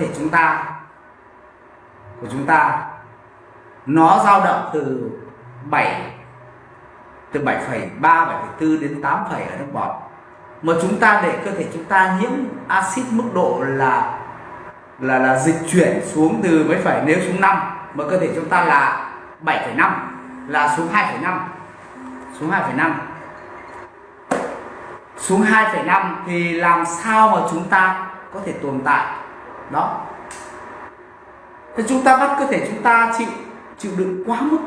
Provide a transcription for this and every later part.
thể chúng ta của chúng ta nó dao động từ 7 từ 7,3 7,4 đến 8, ở nước bọt. Mà chúng ta để cơ thể chúng ta nhiễm axit mức độ là là là dịch chuyển xuống từ mấy phải nếu xuống 5 mà cơ thể chúng ta là 7,5 là xuống 2,5 xuống 2,5 xuống 2,5 thì làm sao mà chúng ta có thể tồn tại? Đó. Thì chúng ta bắt cơ thể chúng ta chịu chịu đựng quá mức.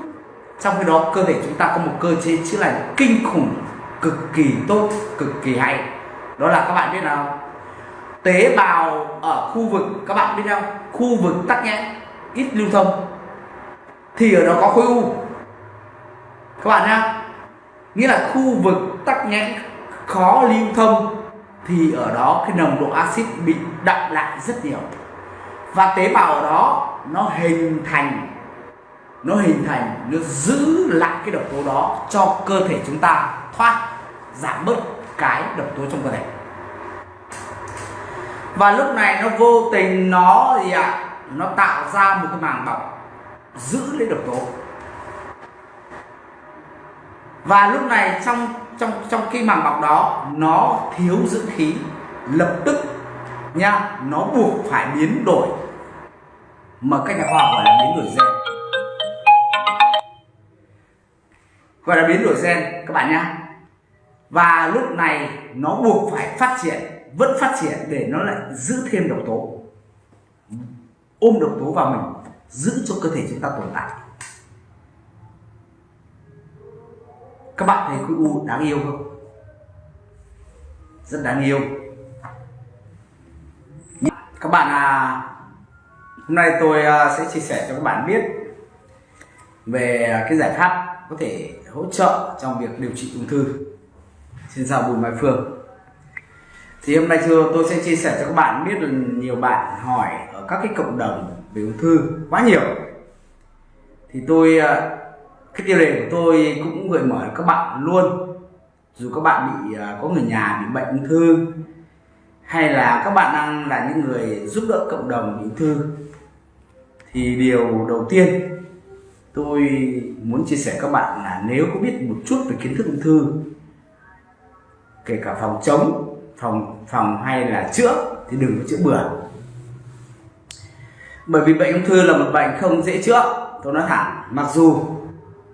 Trong khi đó, cơ thể chúng ta có một cơ chế chữa lành kinh khủng, cực kỳ tốt, cực kỳ hay. Đó là các bạn biết nào? Tế bào ở khu vực, các bạn biết không? Khu vực tắc nghẽn, ít lưu thông. Thì ở đó có khối u. Các bạn nhá. Nghĩa là khu vực tắc nghẽn khó lưu thông thì ở đó cái nồng độ axit bị đậm lại rất nhiều. Và tế bào ở đó nó hình thành nó hình thành nó giữ lại cái độc tố đó cho cơ thể chúng ta thoát giảm bớt cái độc tố trong cơ thể. Và lúc này nó vô tình nó gì ạ? À, nó tạo ra một cái màng bọc giữ lấy độc tố và lúc này trong trong trong khi màng bọc đó, nó thiếu dưỡng khí. Lập tức, nha, nó buộc phải biến đổi. Mà các nhà khoa học gọi là biến đổi gen. Gọi là biến đổi gen, các bạn nhá. Và lúc này, nó buộc phải phát triển, vẫn phát triển để nó lại giữ thêm độc tố. Ôm độc tố vào mình, giữ cho cơ thể chúng ta tồn tại. Các bạn thấy khối u đáng yêu không? Rất đáng yêu. Các bạn à hôm nay tôi à, sẽ chia sẻ cho các bạn biết về cái giải pháp có thể hỗ trợ trong việc điều trị ung thư xin chào bùi mai phương. Thì hôm nay thưa, tôi sẽ chia sẻ cho các bạn biết là nhiều bạn hỏi ở các cái cộng đồng về ung thư quá nhiều. Thì tôi à, cái tiêu đề của tôi cũng gợi mở các bạn luôn. Dù các bạn bị à, có người nhà bị bệnh ung thư, hay là các bạn đang là những người giúp đỡ cộng đồng bị ung thư, thì điều đầu tiên tôi muốn chia sẻ các bạn là nếu có biết một chút về kiến thức ung thư, kể cả phòng chống, phòng phòng hay là chữa, thì đừng có chữa bừa. Bởi vì bệnh ung thư là một bệnh không dễ chữa, tôi nói thẳng, mặc dù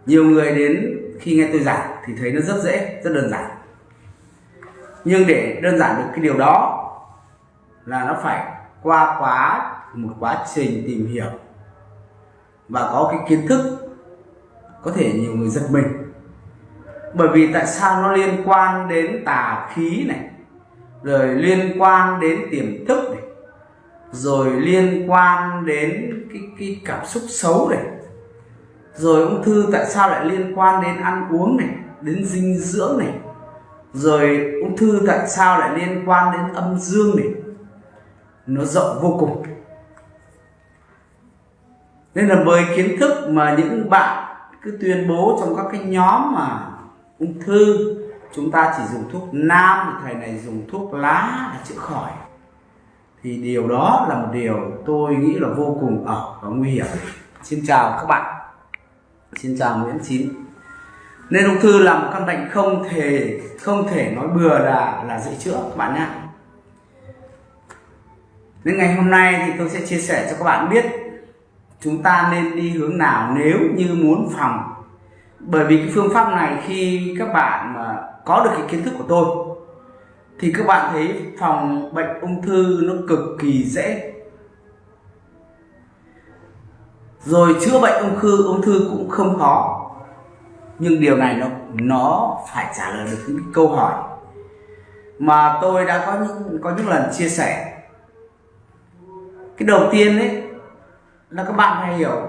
nhiều người đến khi nghe tôi giảng thì thấy nó rất dễ rất đơn giản. Nhưng để đơn giản được cái điều đó là nó phải qua quá một quá trình tìm hiểu. Và có cái kiến thức có thể nhiều người giật mình. Bởi vì tại sao nó liên quan đến tà khí này rồi liên quan đến tiềm thức này rồi liên quan đến cái, cái cảm xúc xấu này? Rồi ung thư tại sao lại liên quan đến ăn uống này, đến dinh dưỡng này? Rồi ung thư tại sao lại liên quan đến âm dương này? Nó rộng vô cùng. Nên là với kiến thức mà những bạn cứ tuyên bố trong các cái nhóm mà ung thư, chúng ta chỉ dùng thuốc nam thì thầy này dùng thuốc lá để chữa khỏi. Thì điều đó là một điều tôi nghĩ là vô cùng ở và nguy hiểm. Xin chào các bạn xin chào nguyễn chín. Nên ung thư là một căn bệnh không thể không thể nói bừa là là dễ chữa các bạn nhé. Nên ngày hôm nay thì tôi sẽ chia sẻ cho các bạn biết chúng ta nên đi hướng nào nếu như muốn phòng. Bởi vì cái phương pháp này khi các bạn mà có được cái kiến thức của tôi, thì các bạn thấy phòng bệnh ung thư nó cực kỳ dễ rồi chữa bệnh ung thư ung thư cũng không khó nhưng điều này nó nó phải trả lời được những câu hỏi mà tôi đã có những có những lần chia sẻ. Cái đầu tiên đấy là các bạn phải hiểu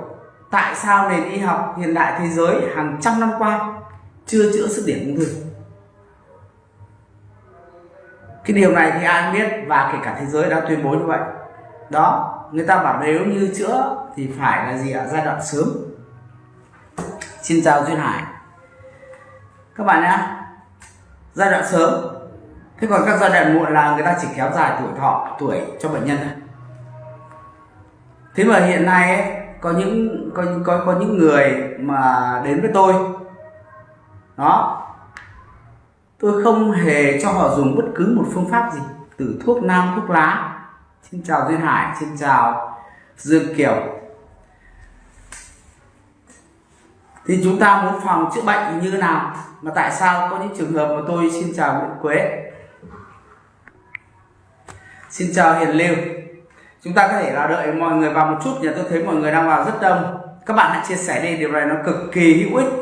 tại sao nền y học hiện đại thế giới hàng trăm năm qua chưa chữa sức điểm ung thư. Cái điều này thì ai cũng biết và kể cả thế giới đã tuyên bố như vậy. Đó người ta bảo nếu như chữa thì phải là gì ạ? Giai đoạn sớm. Xin chào duyên hải. Các bạn nhé. Giai đoạn sớm. Thế còn các giai đoạn muộn là người ta chỉ kéo dài tuổi thọ tuổi cho bệnh nhân thôi. Thế mà hiện nay ấy, có những có có có những người mà đến với tôi. Đó. Tôi không hề cho họ dùng bất cứ một phương pháp gì từ thuốc nam thuốc lá xin chào duyên hải, xin chào dương kiều. Thì chúng ta muốn phòng chữa bệnh như thế nào? Mà tại sao có những trường hợp mà tôi xin chào Nguyễn Quế? Xin chào Hiền Lưu. Chúng ta có thể là đợi mọi người vào một chút, nhà tôi thấy mọi người đang vào rất đông. Các bạn hãy chia sẻ đi, điều này nó cực kỳ hữu ích.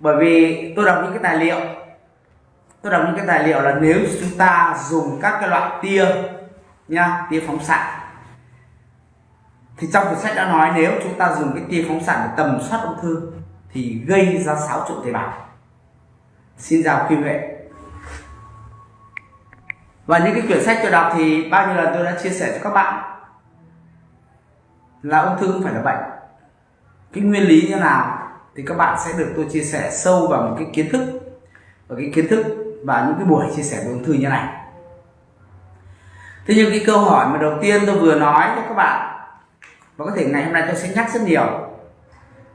Bởi vì tôi đọc những cái tài liệu. Tôi đọc những cái tài liệu là nếu chúng ta dùng các cái loại tia nha, tia phóng xạ. Thì trong cuốn sách đã nói nếu chúng ta dùng cái tia phóng xạ để tầm soát ung thư thì gây ra xáo trộn tế bào. Xin chào kim huệ. Và những cái quyển sách tôi đọc thì bao nhiêu lần tôi đã chia sẻ cho các bạn là ung thư không phải là bệnh. Cái nguyên lý như nào thì các bạn sẽ được tôi chia sẻ sâu vào một cái kiến thức, và cái kiến thức và những cái buổi chia sẻ về ung thư như này thế nhưng cái câu hỏi mà đầu tiên tôi vừa nói cho các bạn, và có thể ngày hôm nay tôi sẽ nhắc rất nhiều.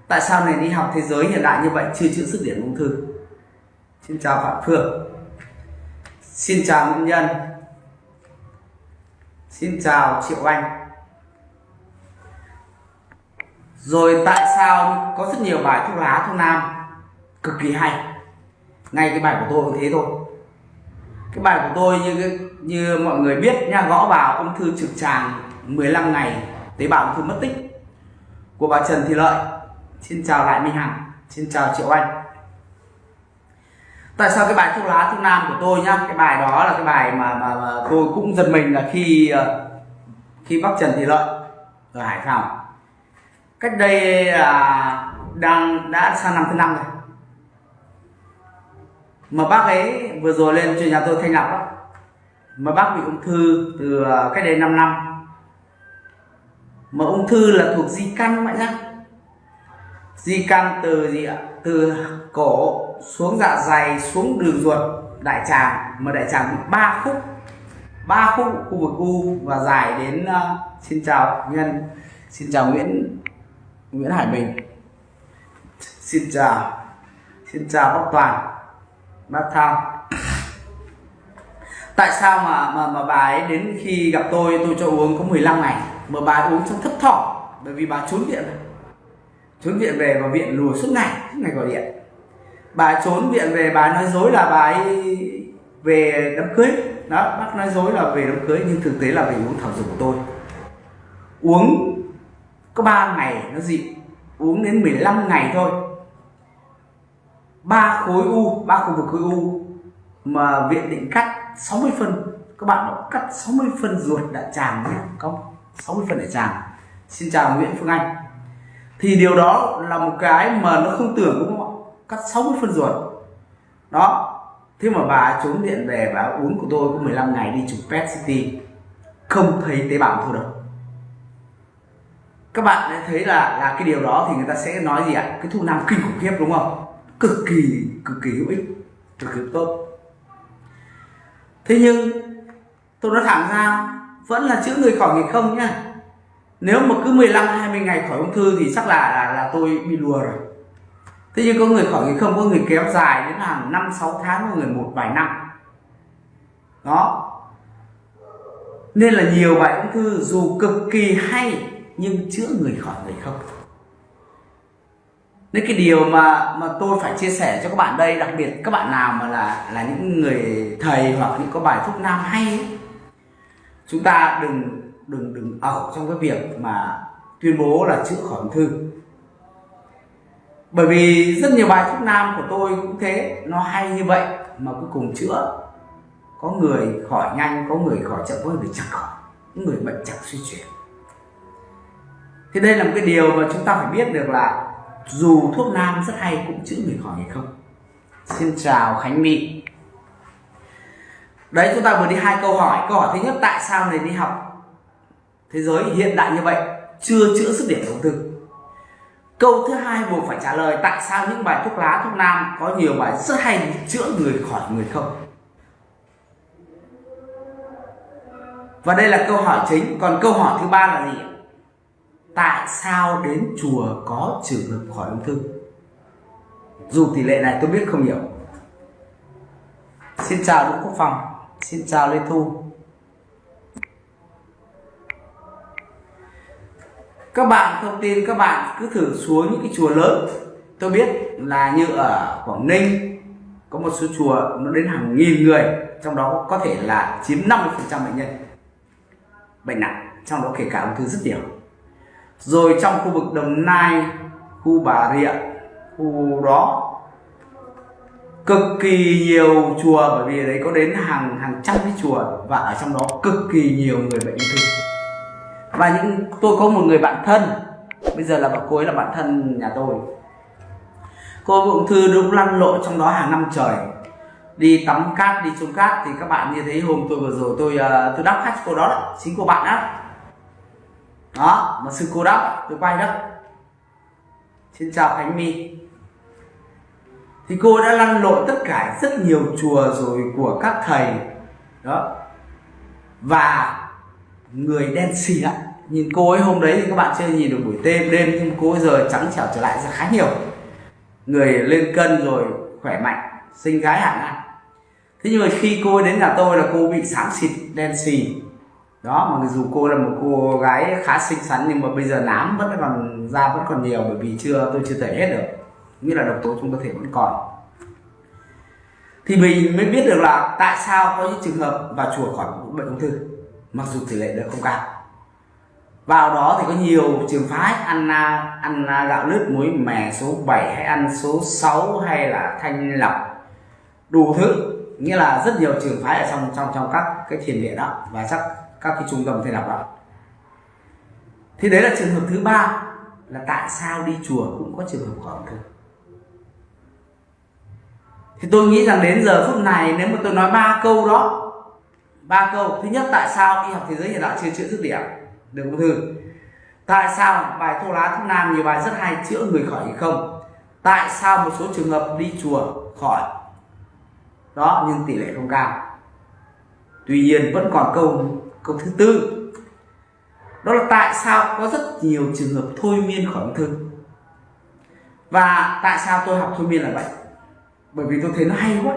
Tại sao này đi học thế giới hiện đại như vậy chưa chữa sức điểm ung thư? Xin chào phạm phương. Xin chào nguyễn nhân. Xin chào triệu anh. Rồi tại sao có rất nhiều bài thuốc lá, thuốc nam cực kỳ hay? Ngay cái bài của tôi cũng thế thôi cái bài của tôi như như mọi người biết nha gõ vào ung thư trực tràng 15 ngày tế bào ung thư mất tích. Của bà Trần Thị Lợi. Xin chào lại Minh Hằng. Xin chào Triệu Anh. Tại sao cái bài thuốc lá thuốc nam của tôi nhá cái bài đó là cái bài mà mà, mà tôi cũng giật mình là khi ờ, khi bác Trần Thị Lợi ở Hải Phòng. Cách đây là đang đã sang năm thứ năm rồi mà bác ấy vừa rồi lên cho nhà tôi thanh lọc đó mà bác bị ung thư từ à, cách đây 5 năm. Mà ung thư là thuộc di căn mọi nhá. Di căn từ gì ạ? Từ cổ xuống dạ dày xuống đường ruột đại tràng. Mà đại tràng bị ba khúc. Ba khúc khu vực u và dài đến uh, xin chào nhân xin chào nguyễn nguyễn hải bình. Xin chào xin chào bác toàn bác thao tại sao mà mà mà bà ấy đến khi gặp tôi tôi cho uống có 15 ngày? Mà bà ấy uống trong thấp thỏm, bởi vì bà trốn viện trốn viện về và viện lùa suốt ngày suốt ngày gọi điện. Bà trốn viện về, bà nói dối là bà ấy về đám cưới. Đó, bác nói dối là về đám cưới, nhưng thực tế là về uống thảo dược của tôi. Uống có 3 ngày nó dịu uống đến 15 ngày thôi ba khối u, ba khu vực khối u mà viện định cắt 60 phân. Các bạn đã cắt 60 phân ruột đại tràng nhé. Không 60 phân đại tràng xin chào Nguyễn Phương Anh. Thì điều đó là một cái mà nó không tưởng đúng không ạ? Cắt 60 phân ruột. Đó. Thế mà bà trốn điện về và uống của tôi có 15 ngày đi chụp PET CT không thấy tế bào thôi đâu. Các bạn thấy là là cái điều đó thì người ta sẽ nói gì ạ? Cái thu nam kinh khủng khiếp đúng không? Cực kỳ cực kỳ hữu ích cực kỳ tốt. Thế nhưng tôi nói thẳng ra vẫn là chữa người khỏi nghịch không nhá. Nếu mà cứ 15 20 ngày khỏi ung thư thì chắc là là, là tôi bị lùa rồi. Thế nhưng có người khỏi nghịch không có người kéo dài đến hàng năm sáu tháng có người một vài năm. Đó. Nên là nhiều bài ung thư dù cực kỳ hay nhưng chữa người khỏi người không nên cái điều mà mà tôi phải chia sẻ cho các bạn đây đặc biệt các bạn nào mà là là những người thầy hoặc những có bài thuốc nam hay ấy, chúng ta đừng đừng đừng ẩu trong cái việc mà tuyên bố là chữa khỏi ung thư. Bởi vì rất nhiều bài thuốc nam của tôi cũng thế nó hay như vậy mà cuối cùng chữa. Có người khỏi nhanh có người khỏi chậm có người chẳng khỏi những người bệnh chẳng suy chuyển. Thì đây là một cái điều mà chúng ta phải biết được là dù thuốc nam rất hay cũng chữa người khỏi hay không? Xin chào khánh my. Đấy chúng ta vừa đi hai câu hỏi. Câu hỏi thứ nhất tại sao này đi học thế giới hiện đại như vậy chưa chữa sức điểm ung thư? Câu thứ hai buộc phải trả lời tại sao những bài thuốc lá thuốc nam có nhiều bài rất hay chữa người khỏi người không? Và đây là câu hỏi chính. Còn câu hỏi thứ ba là gì tại sao đến chùa có trường hợp khỏi ung thư? Dù tỷ lệ này tôi biết không nhiều. Xin chào Đỗ Quốc Phòng, xin chào Lê Thu. Các bạn, thông tin các bạn cứ thử xuống những cái chùa lớn. Tôi biết là như ở Quảng Ninh, có một số chùa nó đến hàng nghìn người, trong đó có thể là chiếm 50% bệnh nhân, bệnh nặng, trong đó kể cả ung thư rất nhiều rồi trong khu vực Đồng Nai khu Bà Rịa khu đó cực kỳ nhiều chùa bởi vì đấy có đến hàng hàng trăm cái chùa và ở trong đó cực kỳ nhiều người bệnh ung thư. Và những tôi có một người bạn thân bây giờ là bạn cô ấy là bạn thân nhà tôi. Cô ung thư đúng lăn lộn trong đó hàng năm trời. Đi tắm cát đi trông cát thì các bạn như thấy hôm tôi vừa rồi tôi uh, tôi đắp khách cô đó, đó chính cô bạn đó đó, mà sư cô đắp, tôi quay đó. Xin chào khánh my. Thì cô đã lăn lộn tất cả rất nhiều chùa rồi của các thầy. Đó. Và người đen xì ạ nhìn cô ấy hôm đấy thì các bạn chưa nhìn được buổi đêm đêm nhưng cô ấy giờ trắng trẻo trở lại ra khá nhiều. Người lên cân rồi khỏe mạnh sinh gái hẳn ạ thế nhưng mà khi cô ấy đến nhà tôi là cô bị sáng xịt, đen xì đó, mà dù cô là một cô gái khá xinh xắn, nhưng mà bây giờ nám vẫn còn, da vẫn còn nhiều, bởi vì chưa, tôi chưa thể hết được. Nghĩa là độc tố trong cơ thể vẫn còn. Thì mình mới biết được là tại sao có những trường hợp vào chùa khỏi bệnh ung thư, mặc dù tỷ lệ đó không cao. Vào đó thì có nhiều trường phái, ăn ăn gạo lứt, muối mè số 7 hay ăn số 6 hay là thanh lọc, đủ thứ. Nghĩa là rất nhiều trường phái ở trong trong trong các cái thiền viện đó, và chắc các cái trung tâm thầy đọc đó thì đấy là trường hợp thứ ba là tại sao đi chùa cũng có trường hợp khỏi ung thì tôi nghĩ rằng đến giờ phút này, nếu mà tôi nói ba câu đó, ba câu, thứ nhất, tại sao y học thế giới hiện đại chưa chữa dứt điểm? Được ung thư tại sao bài thô lá thuốc nam nhiều bài rất hay chữa người khỏi hay không? Tại sao một số trường hợp đi chùa khỏi? Đó, nhưng tỷ lệ không cao. Tuy nhiên, vẫn còn câu câu thứ tư. Đó là tại sao có rất nhiều trường hợp thôi miên khỏi ung thư? Và tại sao tôi học thôi miên là vậy? Bởi vì tôi thấy nó hay quá.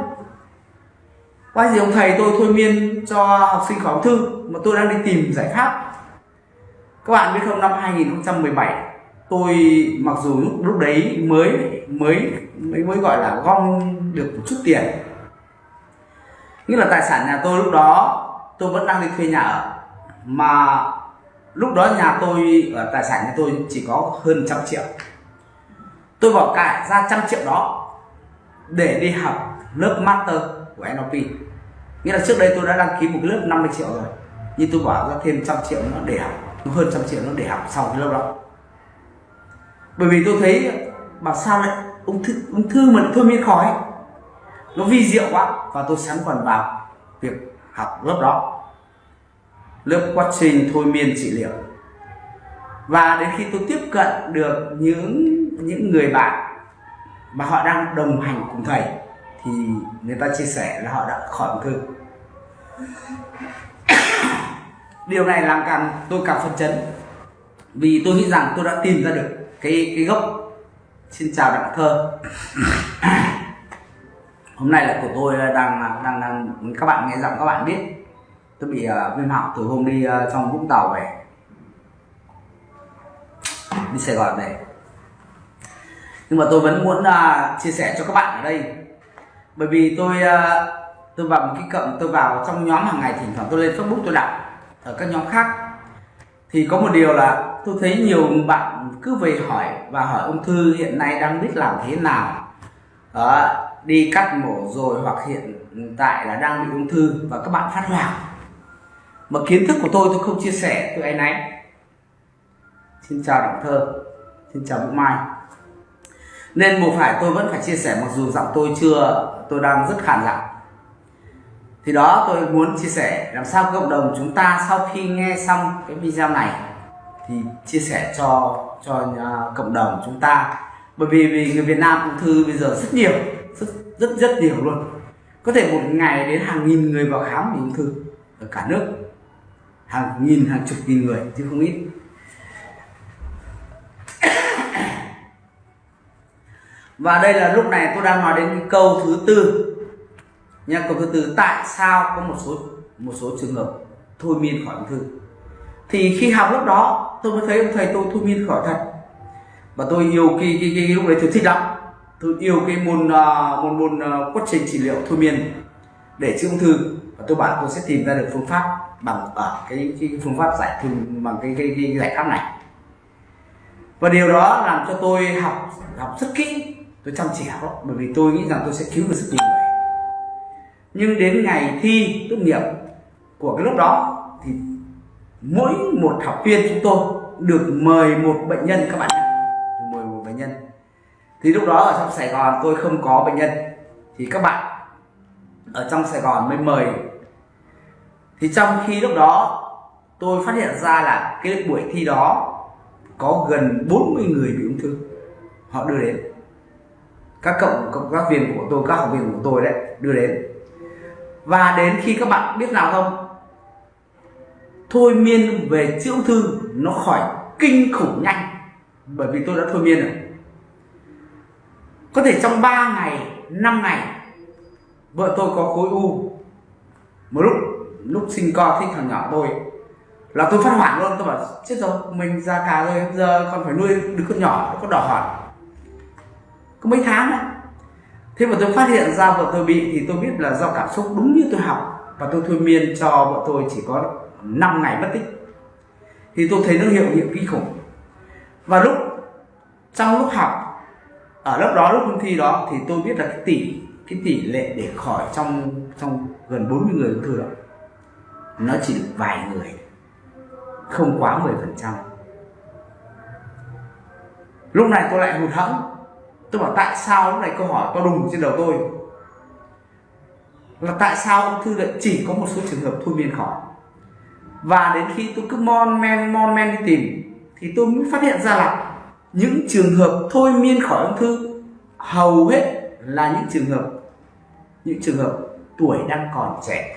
Qua gì ông thầy tôi thôi miên cho học sinh khỏi ung thư mà tôi đang đi tìm giải pháp. Các bạn biết không, năm 2017 tôi mặc dù lúc lúc đấy mới mới mới mới gọi là gom được một chút tiền. Nghĩa là tài sản nhà tôi lúc đó tôi vẫn đang đi thuê nhà ở. Mà lúc đó nhà tôi ở tài sản nhà tôi chỉ có hơn trăm triệu. Tôi bỏ cải ra trăm triệu đó để đi học lớp master của NLP nghĩa là trước đây tôi đã đăng ký một cái lớp 50 triệu rồi, nhưng tôi bỏ ra thêm trăm triệu nó để học, hơn trăm triệu nó để học sau cái lớp đó. Bởi vì tôi thấy, bảo sao lại ung thư ung thư mà thôi miên khỏi nó vi diệu quá và tôi sáng còn vào việc học lớp đó. Lớp quá trình thôi miên trị liệu. Và đến khi tôi tiếp cận được những những người bạn mà họ đang đồng hành cùng thầy, thì người ta chia sẻ là họ đã khỏi ung thư. Điều này làm càng, tôi càng phấn chấn. Vì tôi nghĩ rằng tôi đã tìm ra được cái cái gốc. Xin chào đặng thơ. hôm nay là của tôi đang đang, đang các bạn nghe giọng các bạn biết. Tôi bị uh, viêm họng từ hôm đi uh, trong vũng tàu về. Đi sài gòn về. Nhưng mà tôi vẫn muốn uh, chia sẻ cho các bạn ở đây. Bởi vì tôi uh, tôi vào một cái cộng tôi vào trong nhóm hàng ngày thỉnh thoảng tôi lên facebook tôi đọc ở các nhóm khác. Thì có một điều là tôi thấy nhiều bạn cứ về hỏi và hỏi ung thư hiện nay đang biết làm thế nào. Đó, đi cắt mổ rồi hoặc hiện tại là đang bị ung thư và các bạn phát hoảng. Mà kiến thức của tôi tôi không chia sẻ tôi ấy nấy xin chào đặng thơ, xin chào vũ mai. Nên buộc phải tôi vẫn phải chia sẻ mặc dù giọng tôi chưa, tôi đang rất khàn giọng thì đó, tôi muốn chia sẻ làm sao cộng đồng chúng ta sau khi nghe xong cái video này thì chia sẻ cho cho cộng đồng chúng ta. Bởi vì vì người Việt Nam ung thư bây giờ rất nhiều rất rất rất nhiều luôn. Có thể một ngày đến hàng nghìn người vào khám vì ung thư ở cả nước. Hàng nghìn hàng chục nghìn người chứ không ít. Và đây là lúc này tôi đang nói đến cái câu thứ tư. Nha câu thứ tư tại sao có một số một số trường hợp thôi miên khỏi ung thư? Thì khi học lúc đó tôi mới thấy ông thầy tôi thôi miên khỏi thật. Và tôi yêu kỳ cái, cái lúc đấy tôi thích lắm tôi yêu cái môn à, môn môn à, quá trình trị liệu thôi miên. Để chữa ung thư. Và tôi bảo tôi sẽ tìm ra được phương pháp bằng à, ở cái, cái, phương pháp giải thương bằng cái, cái, cái giải pháp này. Và điều đó làm cho tôi học học rất kỹ. Tôi chăm chỉ học bởi vì tôi nghĩ rằng tôi sẽ cứu được rất nhiều người. Nhưng đến ngày thi tốt nghiệp của cái lúc đó thì mỗi một học viên chúng tôi được mời một bệnh nhân các bạn được mời một bệnh nhân thì lúc đó ở trong Sài Gòn tôi không có bệnh nhân. Thì các bạn ở trong Sài Gòn mới mời. Thì trong khi lúc đó, tôi phát hiện ra là cái buổi thi đó có gần 40 người bị ung thư. Họ đưa đến. Các cộng cộng tác viên của tôi, các học viên của tôi đấy, đưa đến. Và đến khi các bạn biết nào không? Thôi miên về chữa ung thư nó khỏi kinh khủng nhanh. Bởi vì tôi đã thôi miên rồi có thể trong 3 ngày 5 ngày, vợ tôi có khối u. Một lúc lúc sinh con, thích thằng nhỏ tôi. Là tôi phát hoảng luôn, tôi bảo, chết rồi, mình ra cả rồi, giờ còn phải nuôi đứa con nhỏ nó có đỏ hỏi có mấy tháng nữa thế mà tôi phát hiện ra vợ tôi bị thì tôi biết là do cảm xúc đúng như tôi học. Và tôi thôi miên cho vợ tôi chỉ có 5 ngày mất tích. Thì tôi thấy nó hiệu nghiệm kinh khủng. Và lúc, trong lúc học ở lớp đó lúc thi đó thì tôi biết là cái tỷ cái tỷ lệ để khỏi trong trong gần 40 người ung thư đó, nó chỉ được vài người, không quá 10 phần trăm. Lúc này tôi lại hụt hẫng. Tôi bảo tại sao lúc này câu hỏi to đùng trên đầu tôi? Là tại sao ung thư lại chỉ có một số trường hợp thôi miên khỏi? Và đến khi tôi cứ mon men mon men đi tìm, thì tôi mới phát hiện ra là những trường hợp thôi miên khỏi ung thư hầu hết là những trường hợp những trường hợp tuổi đang còn trẻ.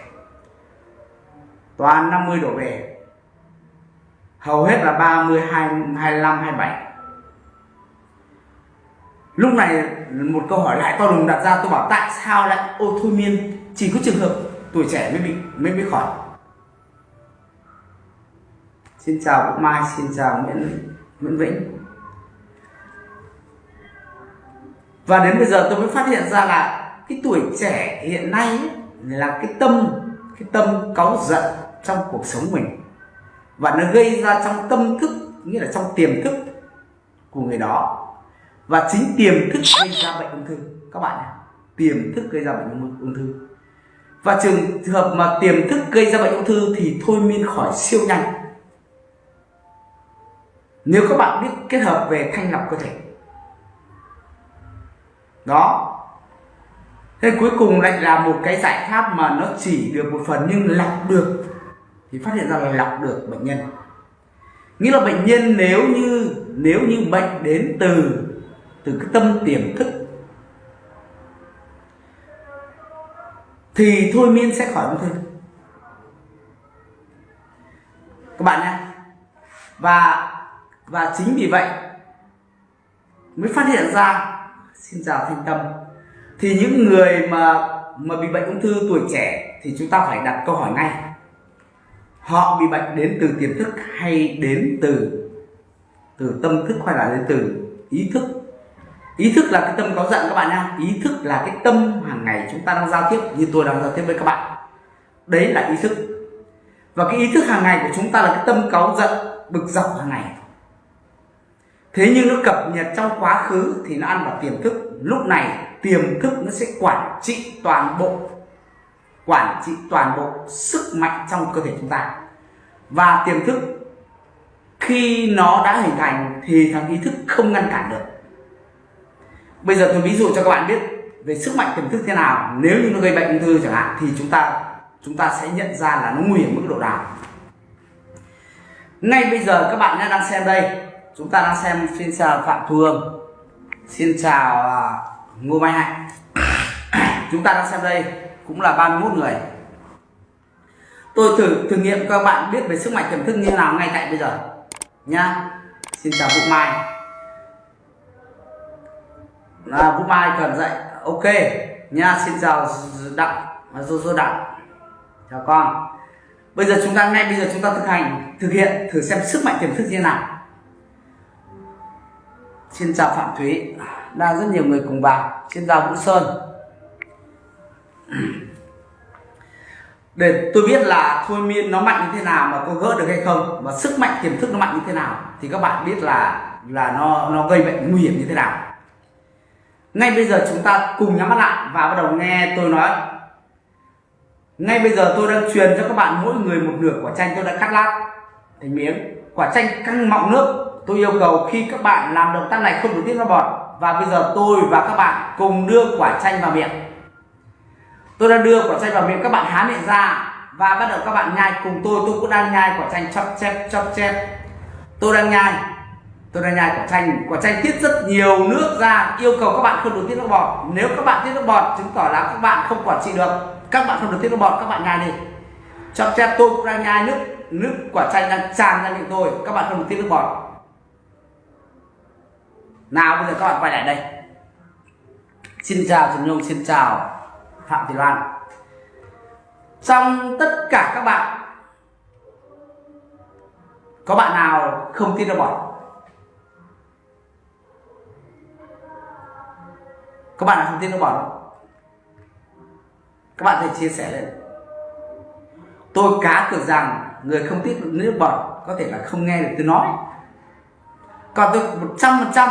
Toàn 50 đổ về hầu hết là 30, 25, 27 lúc này một câu hỏi lại to đùng đặt ra tôi bảo tại sao lại ô thôi miên? Chỉ có trường hợp tuổi trẻ mới bị mới bị khỏi. Xin chào Mai xin chào Nguyễn Nguyễn Vĩnh. Và đến bây giờ tôi mới phát hiện ra là cái tuổi trẻ hiện nay là cái tâm cái tâm cáu giận trong cuộc sống mình. Và nó gây ra trong tâm thức, nghĩa là trong tiềm thức của người đó. Và chính tiềm thức gây ra bệnh ung thư. Các bạn nhé, tiềm thức gây ra bệnh ung thư. Và trường hợp mà tiềm thức gây ra bệnh ung thư thì thôi miên khỏi siêu nhanh. Nếu các bạn biết kết hợp về thanh lọc cơ thể đó. Thế cuối cùng lại là một cái giải pháp mà nó chỉ được một phần nhưng lọc được. Thì phát hiện ra là lọc được bệnh nhân. Nghĩa là bệnh nhân nếu như nếu như bệnh đến từ từ cái tâm tiềm thức, thì thôi miên sẽ khỏi ung thư. Các bạn nhé. Và và chính vì vậy mới phát hiện ra xin chào thanh tâm. Thì những người mà mà bị bệnh ung thư tuổi trẻ thì chúng ta phải đặt câu hỏi ngay. Họ bị bệnh đến từ tiềm thức hay đến từ từ tâm thức hay là đến từ ý thức? Ý thức là cái tâm có giận các bạn nha ý thức là cái tâm hàng ngày chúng ta đang giao tiếp, như tôi đang giao tiếp với các bạn. Đấy là ý thức. Và cái ý thức hàng ngày của chúng ta là cái tâm cáu giận, bực dọc hàng ngày thế nhưng nó cập nhật trong quá khứ thì nó ăn vào tiềm thức. Lúc này, tiềm thức nó sẽ quản trị toàn bộ, quản trị toàn bộ sức mạnh trong cơ thể chúng ta. Và tiềm thức, khi nó đã hình thành thì thằng ý thức không ngăn cản được. Bây giờ tôi ví dụ cho các bạn biết về sức mạnh tiềm thức thế nào. Nếu như nó gây bệnh ung thư chẳng hạn, thì chúng ta chúng ta sẽ nhận ra là nó nguy hiểm mức độ nào. Ngay bây giờ các bạn đang xem đây chúng ta đang xem xin chào phạm thu hương. Xin chào uh, ngô mai hạnh. Chúng ta đang xem đây cũng là 31 người. Tôi thử thử nghiệm các bạn biết về sức mạnh tiềm thức như nào ngay tại bây giờ nhá. Xin chào vũ mai. Là vũ mai cần dậy. Ok nha xin chào đặng à, dô dô đặng. Chào con. Bây giờ chúng ta ngay bây giờ chúng ta thực hành thực hiện thử xem sức mạnh tiềm thức như nào xin chào phạm thúy đang rất nhiều người cùng vào. Xin chào vũ sơn. Để tôi biết là thôi miên nó mạnh như thế nào, mà có gỡ được hay không, và sức mạnh, tiềm thức nó mạnh như thế nào, thì các bạn biết là là nó nó gây bệnh nguy hiểm như thế nào. Ngay bây giờ chúng ta cùng nhắm mắt lại và bắt đầu nghe tôi nói. Ngay bây giờ tôi đang truyền cho các bạn mỗi người một nửa quả chanh tôi đã cắt lát. Thành miếng. Quả chanh căng mọng nước tôi yêu cầu khi các bạn làm động tác này không được tiết ra bọt. Và bây giờ tôi và các bạn cùng đưa quả chanh vào miệng. Tôi đang đưa quả chanh vào miệng, các bạn há miệng ra. Và bắt đầu các bạn nhai. Cùng tôi tôi cũng đang nhai quả chanh chóp chép chóp chép. Tôi đang nhai. Tôi đang nhai quả chanh. Quả chanh tiết rất nhiều nước ra. Yêu cầu các bạn không được tiết nước bọt. Nếu các bạn tiết nước bọt, chứng tỏ là các bạn không quản trị được. Các bạn không được tiết nước bọt, các bạn nhai đi. Chóp chép, tôi cũng đang nhai nước nước quả chanh đang tràn ra miệng tôi. Các bạn không được tiết nước bọt nào, bây giờ các bạn quay lại đây. Xin chào, trần nhung, xin chào phạm thị loan. Trong tất cả các bạn, có bạn nào không tin được bọt các bạn nào không tin được bọt không các bạn hãy chia sẻ lên. Tôi cá cược rằng người không tiết nước bọt có thể là không nghe được tôi nói. Còn tôi một trăm phần trăm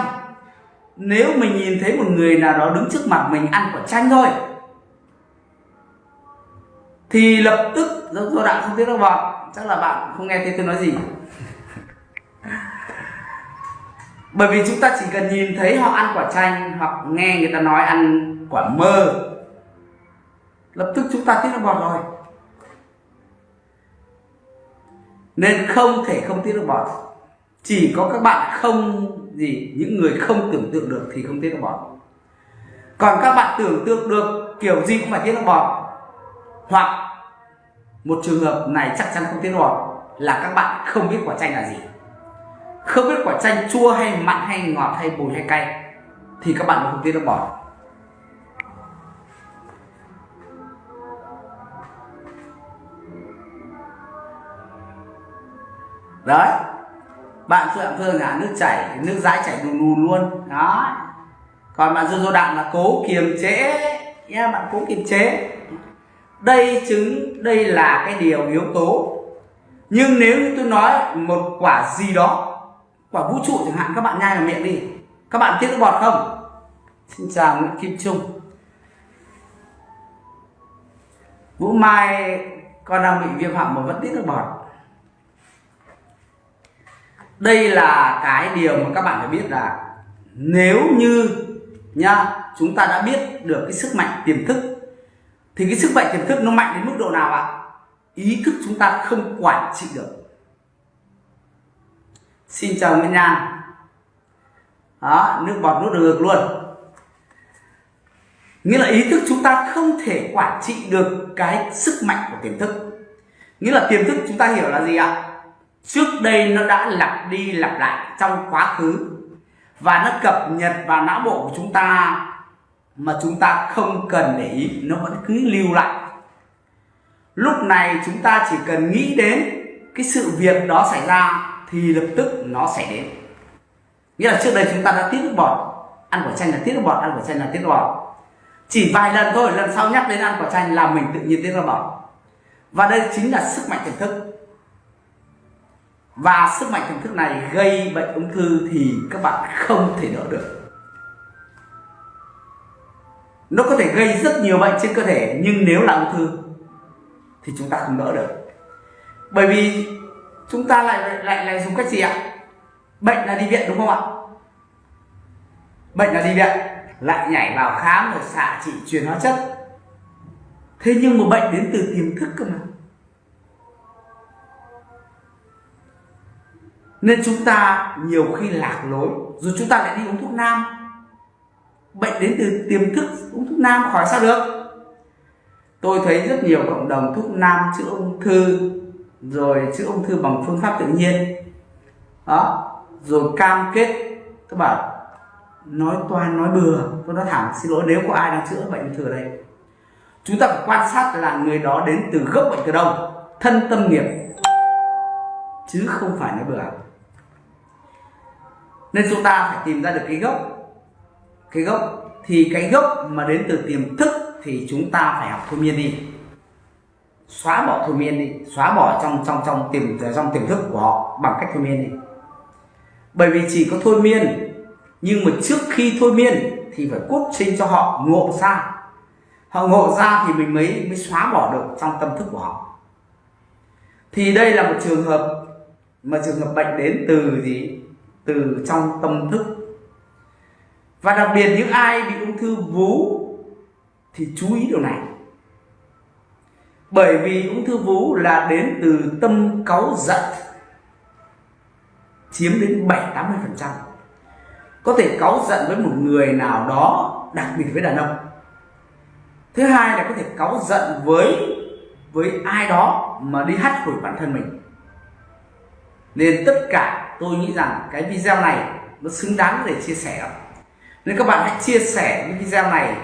nếu mình nhìn thấy một người nào đó đứng trước mặt mình ăn quả chanh thôi thì lập tức do, do đạn không tiết nước bọt chắc là bạn không nghe thấy tôi nói gì. Bởi vì chúng ta chỉ cần nhìn thấy họ ăn quả chanh hoặc nghe người ta nói ăn quả mơ lập tức chúng ta tiết nước bọt rồi. Nên không thể không tiết nước bọt chỉ có các bạn không gì, những người không tưởng tượng được thì không tiết nước bọt. Còn các bạn tưởng tượng được kiểu gì cũng phải tiết nước bọt. Hoặc một trường hợp này chắc chắn không tiết nước bọt, là các bạn không biết quả chanh là gì. Không biết quả chanh chua hay mặn hay ngọt hay bùi hay cay, thì các bạn không tiết nước bọt. Đấy bạn phượng Phương là nước chảy, nước dãi chảy đùn đùn luôn. Đó còn bạn Dô Dô Đặng là cố kiềm chế. Nha bạn cố kiềm chế. Đây chứng, đây là cái điều yếu tố. Nhưng nếu như tôi nói một quả gì đó, quả vũ trụ chẳng hạn, các bạn nhai vào miệng đi. Các bạn tiết nước bọt không? Xin chào nguyễn kim trung. Vũ mai, con đang bị viêm họng mà vẫn tiết nước bọt đây là cái điều mà các bạn phải biết là nếu như nha chúng ta đã biết được cái sức mạnh tiềm thức, thì cái sức mạnh tiềm thức nó mạnh đến mức độ nào ạ? Ý thức chúng ta không quản trị được. Xin chào Nguyễn Nhan đó, nước bọt nước được luôn. Nghĩa là ý thức chúng ta không thể quản trị được cái sức mạnh của tiềm thức. Nghĩa là tiềm thức chúng ta hiểu là gì ạ? Trước đây nó đã lặp đi lặp lại trong quá khứ và nó cập nhật vào não bộ của chúng ta mà chúng ta không cần để ý, nó vẫn cứ lưu lại. Lúc này chúng ta chỉ cần nghĩ đến cái sự việc đó xảy ra thì lập tức nó sẽ đến. Nghĩa là trước đây chúng ta đã tiết nước bọt, ăn quả chanh là tiết nước bọt, ăn quả chanh là tiết nước bọt. Chỉ vài lần thôi, lần sau nhắc đến ăn quả chanh là mình tự nhiên tiết nước bọt. Và đây chính là sức mạnh tiềm thức và sức mạnh tiềm thức này gây bệnh ung thư thì các bạn không thể đỡ được. Nó có thể gây rất nhiều bệnh trên cơ thể, nhưng nếu là ung thư thì chúng ta không đỡ được. Bởi vì chúng ta lại lại lại dùng cách gì ạ? Bệnh là đi viện, đúng không ạ? Bệnh là đi viện, lại nhảy vào khám rồi xạ trị truyền hóa chất. Thế nhưng mà bệnh đến từ tiềm thức cơ mà. Nên chúng ta nhiều khi lạc lối, rồi chúng ta lại đi uống thuốc nam. Bệnh đến từ tiềm thức uống thuốc nam khỏi sao được? Tôi thấy rất nhiều cộng đồng thuốc nam chữa ung thư, rồi chữa ung thư bằng phương pháp tự nhiên. Đó, rồi cam kết, các bạn, nói toan, nói bừa, tôi nói thẳng, xin lỗi, nếu có ai đang chữa bệnh ung thư đây. Chúng ta phải quan sát là người đó đến từ gốc bệnh từ đâu, thân tâm nghiệp, chứ không phải nói bừa nên chúng ta phải tìm ra được cái gốc. Cái gốc, thì cái gốc mà đến từ tiềm thức thì chúng ta phải học thôi miên đi. Xóa bỏ thôi miên đi, xóa bỏ trong trong trong tiềm trong tiềm thức của họ bằng cách thôi miên đi. Bởi vì chỉ có thôi miên, nhưng mà trước khi thôi miên thì phải cốt sinh cho họ ngộ ra. Họ ngộ ra thì mình mới mới xóa bỏ được trong tâm thức của họ. Thì đây là một trường hợp, mà trường hợp bệnh đến từ gì? Từ trong tâm thức. Và đặc biệt những ai bị ung thư vú thì chú ý điều này. Bởi vì ung thư vú là đến từ tâm cáu giận chiếm đến 7-80% có thể cáu giận với một người nào đó, đặc biệt với đàn ông. Thứ hai là có thể cáu giận với với ai đó mà đi hắt hủi bản thân mình. Nên tất cả tôi nghĩ rằng cái video này nó xứng đáng để chia sẻ. Nên các bạn hãy chia sẻ cái video này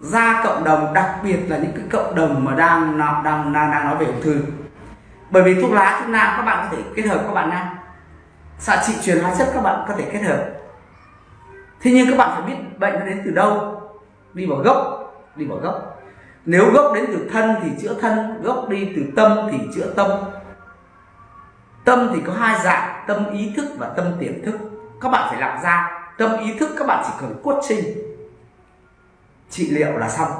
ra cộng đồng, đặc biệt là những cái cộng đồng mà đang đang đang đang nói về ung thư. Bởi vì thuốc lá, thuốc nam các bạn có thể kết hợp các bạn nam xạ trị truyền hóa chất các bạn có thể kết hợp. Thế nhưng các bạn phải biết bệnh nó đến từ đâu? Đi vào gốc, đi vào gốc. Nếu gốc đến từ thân thì chữa thân, gốc đi từ tâm thì chữa tâm. Tâm thì có hai dạng tâm ý thức và tâm tiềm thức. Các bạn phải làm ra, tâm ý thức các bạn chỉ cần cốt trinh. Trị liệu là xong.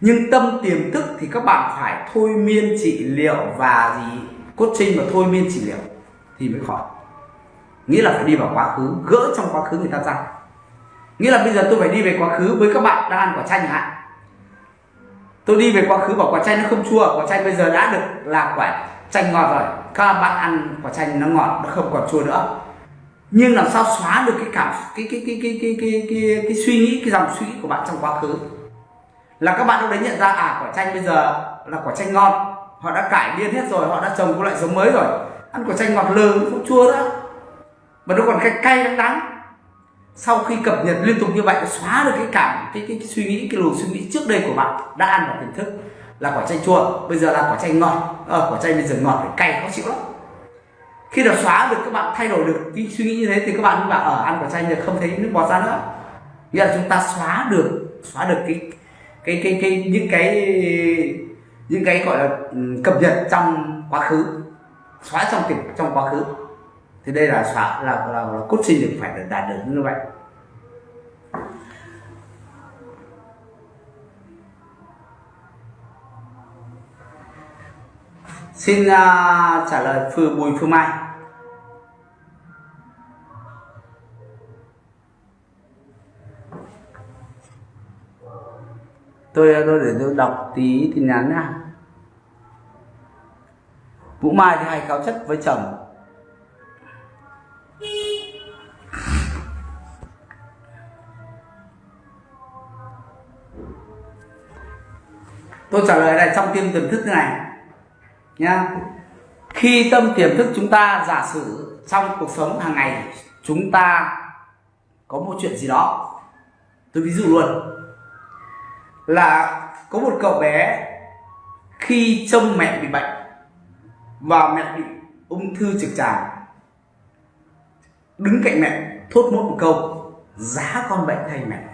Nhưng tâm tiềm thức thì các bạn phải thôi miên trị liệu và gì? Cốt trinh và thôi miên trị liệu thì mới khỏi. Nghĩa là phải đi vào quá khứ, gỡ trong quá khứ người ta ra. Nghĩa là bây giờ tôi phải đi về quá khứ với các bạn đang ăn quả chanh hạn tôi đi về quá khứ, bảo quả chanh nó không chua, quả chanh bây giờ đã được là quả chanh ngọt rồi các bạn ăn quả chanh nó ngọt nó không còn chua nữa. Nhưng làm sao xóa được cái cảm cái cái cái cái cái cái cái, cái suy nghĩ cái dòng suy nghĩ của bạn trong quá khứ? Là các bạn lúc đấy nhận ra à quả chanh bây giờ là quả chanh ngon. Họ đã cải biên hết rồi họ đã trồng các loại giống mới rồi. Ăn quả chanh ngọt lừ không chua nữa. Mà nó còn cay cay đắng đắng. Sau khi cập nhật liên tục như vậy xóa được cái cảm cái, cái, cái suy nghĩ cái luồng suy nghĩ trước đây của bạn đã ăn vào tiềm thức là quả chanh chua bây giờ là quả chanh ngọt. À, quả chanh bây giờ ngọt phải cay khó chịu lắm. Khi đã xóa được các bạn thay đổi được cái suy nghĩ như thế thì các bạn bảo ở ăn quả chanh thì không thấy nước bọt ra nữa. Nghĩa là chúng ta xóa được xóa được cái cái cái cái những cái những cái gọi là ừ, cập nhật trong quá khứ. Xóa trong tiềm trong quá khứ. Thì đây là xóa là là, là, là cốt sinh được phải đạt được như vậy. Xin uh, trả lời phư Bùi Phương Mai. Tôi à, tôi để tôi đọc tí tin nhắn nha. Vũ Mai thì hay cáo chất với chồng. Tôi trả lời này trong tiêm tiềm thức thế này nhá khi tâm tiềm thức chúng ta giả sử trong cuộc sống hàng ngày, chúng ta có một chuyện gì đó. Tôi ví dụ luôn. Là có một cậu bé, khi trông mẹ bị bệnh và mẹ bị ung thư trực tràng, đứng cạnh mẹ thốt một một câu, giá con bệnh thay mẹ.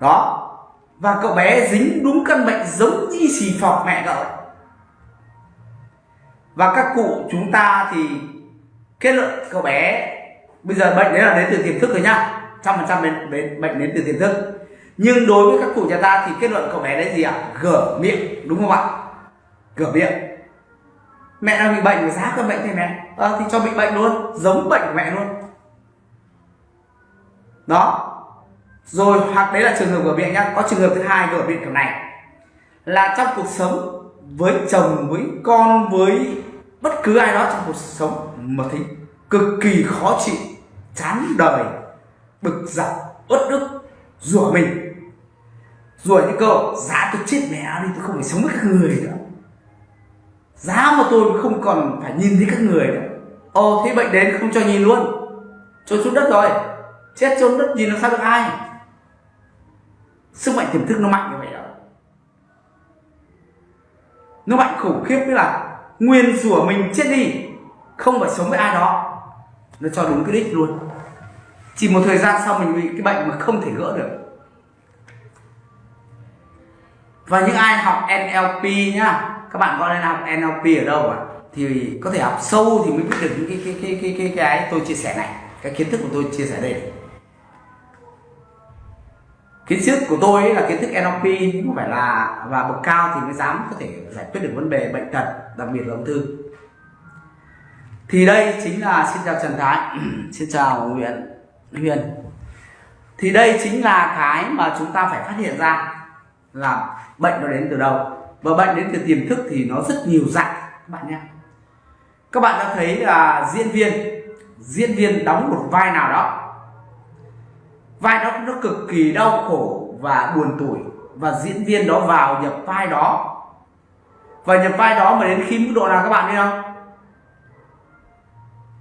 Đó và cậu bé dính đúng căn bệnh giống như xì phọc mẹ cậu. Và các cụ chúng ta thì kết luận cậu bé bây giờ bệnh đấy là đến từ tiềm thức rồi nhá. Trăm phần trăm bệnh bệnh đến từ tiềm thức. Nhưng đối với các cụ nhà ta thì kết luận cậu bé đấy gì ạ? À? gở miệng đúng không ạ? Gở miệng. Mẹ đang bị bệnh và giá cơn bệnh thì mẹ. À, thì cho bị bệnh luôn giống bệnh của mẹ luôn. Đó rồi, hoặc đấy là trường hợp của bệnh nhá. Có trường hợp thứ hai của bệnh kiểu này. Là trong cuộc sống với chồng, với con, với bất cứ ai đó trong cuộc sống mà thấy cực kỳ khó chịu, chán đời, bực dọc, uất ức, rủa mình. Rủa những câu giá tôi chết mẹ đi, tôi không phải sống với các người nữa. Giá mà tôi không còn phải nhìn thấy các người nữa. Ồ, thế bệnh đến không cho nhìn luôn. Trốn xuống đất rồi. Chết trốn đất nhìn nó sao được ai? Sức mạnh tiềm thức nó mạnh như vậy đó nó mạnh khủng khiếp như là nguyên rủa mình chết đi không phải sống với ai đó nó cho đúng cái đích luôn chỉ một thời gian sau mình bị cái bệnh mà không thể gỡ được và những ai học NLP nhá các bạn có lên học NLP ở đâu ạ thì có thể học sâu thì mới biết được những cái cái cái cái cái cái, cái tôi chia sẻ này cái kiến thức của tôi chia sẻ đây kiến thức của tôi ấy là kiến thức NLP nhưng không phải là và bậc cao thì mới dám có thể giải quyết được vấn đề bệnh tật, đặc biệt là ung thư. Thì đây chính là, xin chào Trần Thái, xin chào Nguyễn Huyền. Thì đây chính là cái mà chúng ta phải phát hiện ra là bệnh nó đến từ đâu. Và bệnh đến từ tiềm thức thì nó rất nhiều dạng, các bạn nhé. Các bạn đã thấy là diễn viên diễn viên đóng một vai nào đó vai đó nó cực kỳ đau khổ và buồn tủi. Và diễn viên đó vào nhập vai đó. Và nhập vai đó mà đến khi mức độ nào các bạn biết không?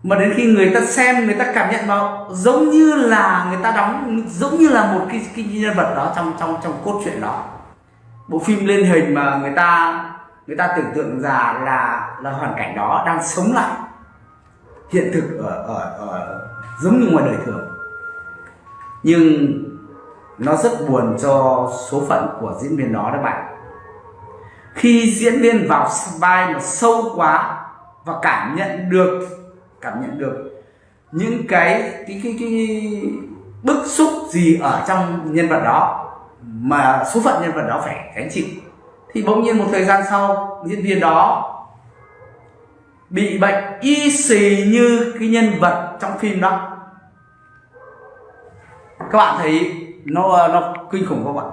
Mà đến khi người ta xem người ta cảm nhận vào giống như là người ta đóng giống như là một cái, cái nhân vật đó trong trong trong cốt truyện đó. Bộ phim lên hình mà người ta người ta tưởng tượng ra là là hoàn cảnh đó đang sống lại. Hiện thực ở ở, ở giống như ngoài đời thường nhưng nó rất buồn cho số phận của diễn viên đó các bạn. Khi diễn viên vào vai mà sâu quá và cảm nhận được cảm nhận được những cái cái cái, cái bức xúc gì ở trong nhân vật đó mà số phận nhân vật đó phải gánh chịu thì bỗng nhiên một thời gian sau diễn viên đó bị bệnh y xì như cái nhân vật trong phim đó các bạn thấy nó ờ, nó kinh khủng không ạ?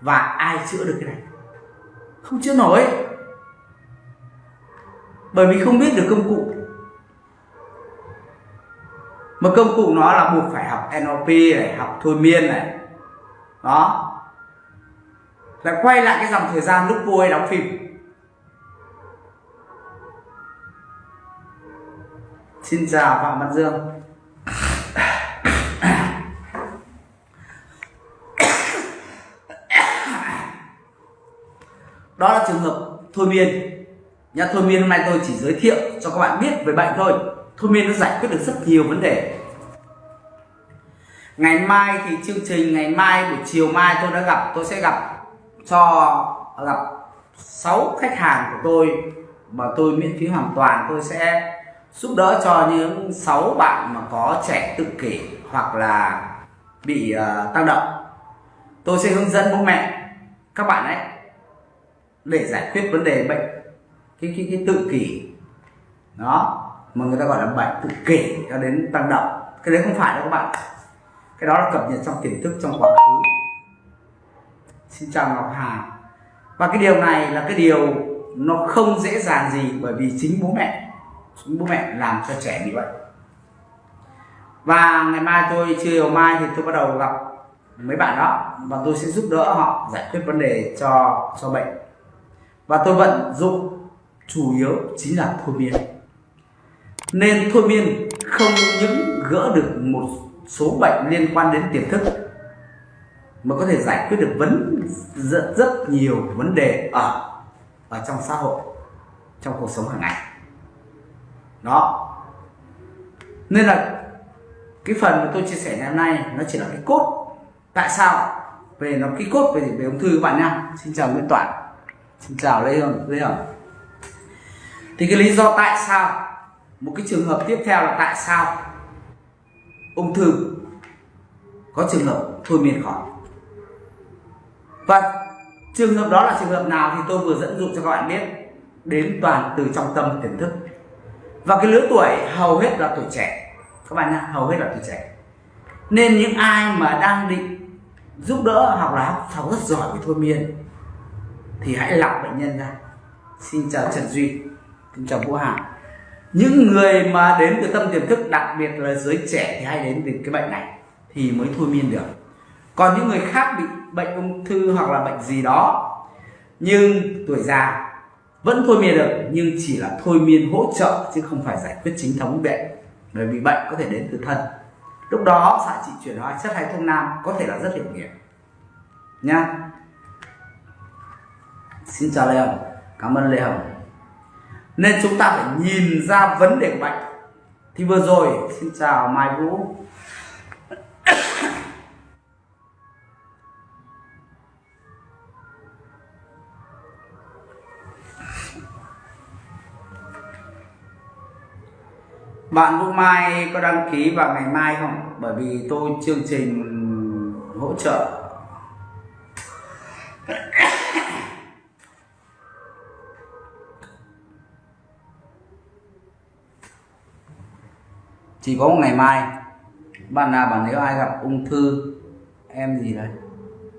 Và ai chữa được cái này? Không chữa nổi. Bởi vì không biết được công cụ. Mà công cụ nó là buộc phải học NLP này, học thôi miên này. Đó. Lại quay lại cái dòng thời gian lúc cô ấy đóng phim. Xin chào phạm văn dương. Đó là trường hợp thôi miên. Nhá thôi miên hôm nay tôi chỉ giới thiệu cho các bạn biết về bệnh thôi. Thôi miên nó giải quyết được rất nhiều vấn đề. Ngày mai thì chương trình ngày mai buổi chiều mai tôi đã gặp tôi sẽ gặp cho gặp 6 khách hàng của tôi mà tôi miễn phí hoàn toàn. Tôi sẽ giúp đỡ cho những 6 bạn mà có trẻ tự kỷ hoặc là bị ờ, uh, tăng động. Tôi sẽ hướng dẫn bố mẹ các bạn ấy để giải quyết vấn đề bệnh cái cái, cái tự kỷ. Đó mà người ta gọi là bệnh tự kỷ cho đến tăng động. Cái đấy không phải đâu các bạn. Cái đó là cập nhật trong tiềm thức trong quá khứ. Xin chào ngọc hà. Và cái điều này là cái điều nó không dễ dàng gì bởi vì chính bố mẹ chính bố mẹ làm cho trẻ bị bệnh. Và ngày mai tôi chiều mai thì tôi bắt đầu gặp mấy bạn đó và tôi sẽ giúp đỡ họ giải quyết vấn đề cho cho bệnh và tôi vận dụng chủ yếu chính là thôi miên. Nên thôi miên không những gỡ được một số bệnh liên quan đến tiềm thức, mà có thể giải quyết được vấn, rất rất nhiều vấn đề ở ở trong xã hội, trong cuộc sống hàng ngày. Đó. Nên là cái phần mà tôi chia sẻ ngày hôm nay nó chỉ là cái cốt. Tại sao? Về nó, cái cốt về về ung thư các bạn nha xin chào nguyễn toản xin chào lê hương lê hương thì cái lý do tại sao, một cái trường hợp tiếp theo là tại sao ung thư có trường hợp thôi miên khỏi? Và trường hợp đó là trường hợp nào thì tôi vừa dẫn dụ cho các bạn biết đến toàn từ trong tâm tiềm thức. Và cái lứa tuổi hầu hết là tuổi trẻ. Các bạn nhá, hầu hết là tuổi trẻ. Nên những ai mà đang định giúp đỡ hoặc là học rất giỏi về thôi miên thì hãy lọc bệnh nhân ra. Xin chào trần duy, xin chào vũ hà. Những người mà đến từ tâm tiềm thức, đặc biệt là giới trẻ thì hay đến từ cái bệnh này thì mới thôi miên được. Còn những người khác bị bệnh ung thư hoặc là bệnh gì đó, nhưng tuổi già vẫn thôi miên được, nhưng chỉ là thôi miên hỗ trợ chứ không phải giải quyết chính thống bệnh bởi vì bệnh có thể đến từ thân. Lúc đó, xạ trị chuyển hóa chất hay thuốc nam có thể là rất hiệu nghiệm nha xin chào lê hồng, cảm ơn lê hồng. Nên chúng ta phải nhìn ra vấn đề của bệnh thì vừa rồi, xin chào mai vũ. Bạn Vũ Mai có đăng ký vào ngày mai không? Bởi vì tôi chương trình hỗ trợ. Chỉ có một ngày mai. Bạn nào bạn nếu ai gặp ung thư em gì đấy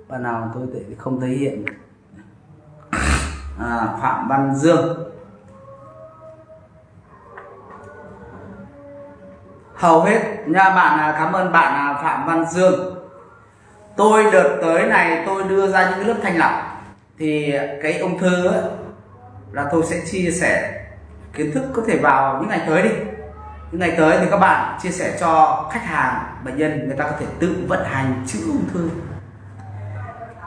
bạn nào tôi không thấy hiện. À, Phạm Văn Dương. Hầu hết nha bạn à, cảm ơn bạn à, Phạm Văn Dương. Tôi đợt tới này tôi đưa ra những lớp thanh lọc. Thì cái ung thư ấy, là tôi sẽ chia sẻ kiến thức có thể vào những ngày tới đi những ngày tới thì các bạn chia sẻ cho khách hàng bệnh nhân người ta có thể tự vận hành chữa ung thư.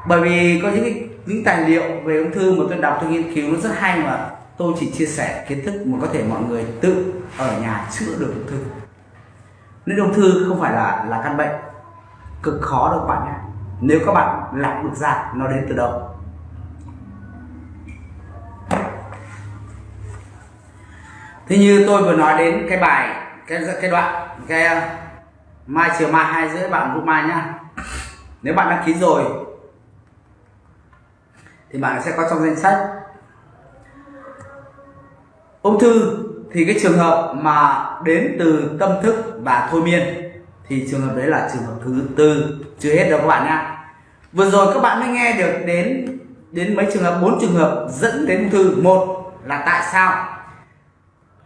Bởi vì có những cái, những tài liệu về ung thư mà tôi đọc tôi nghiên cứu nó rất hay mà tôi chỉ chia sẻ kiến thức mà có thể mọi người tự ở nhà chữa được ung thư. Nên ung thư không phải là là căn bệnh cực khó đâu các bạn nhé. Nếu các bạn lọc được ra nó đến từ đâu? Thế như tôi vừa nói đến cái bài, cái cái đoạn, cái ờ, mai chiều mai hai rưỡi bạn vũ mai nhá. Nếu bạn đăng ký rồi, thì bạn sẽ có trong danh sách. Ung thư thì cái trường hợp mà đến từ tâm thức và thôi miên, thì trường hợp đấy là trường hợp thứ tư, chưa hết đâu các bạn nhá. Vừa rồi các bạn mới nghe được đến đến mấy trường hợp, bốn trường hợp dẫn đến ung thư. Một là tại sao?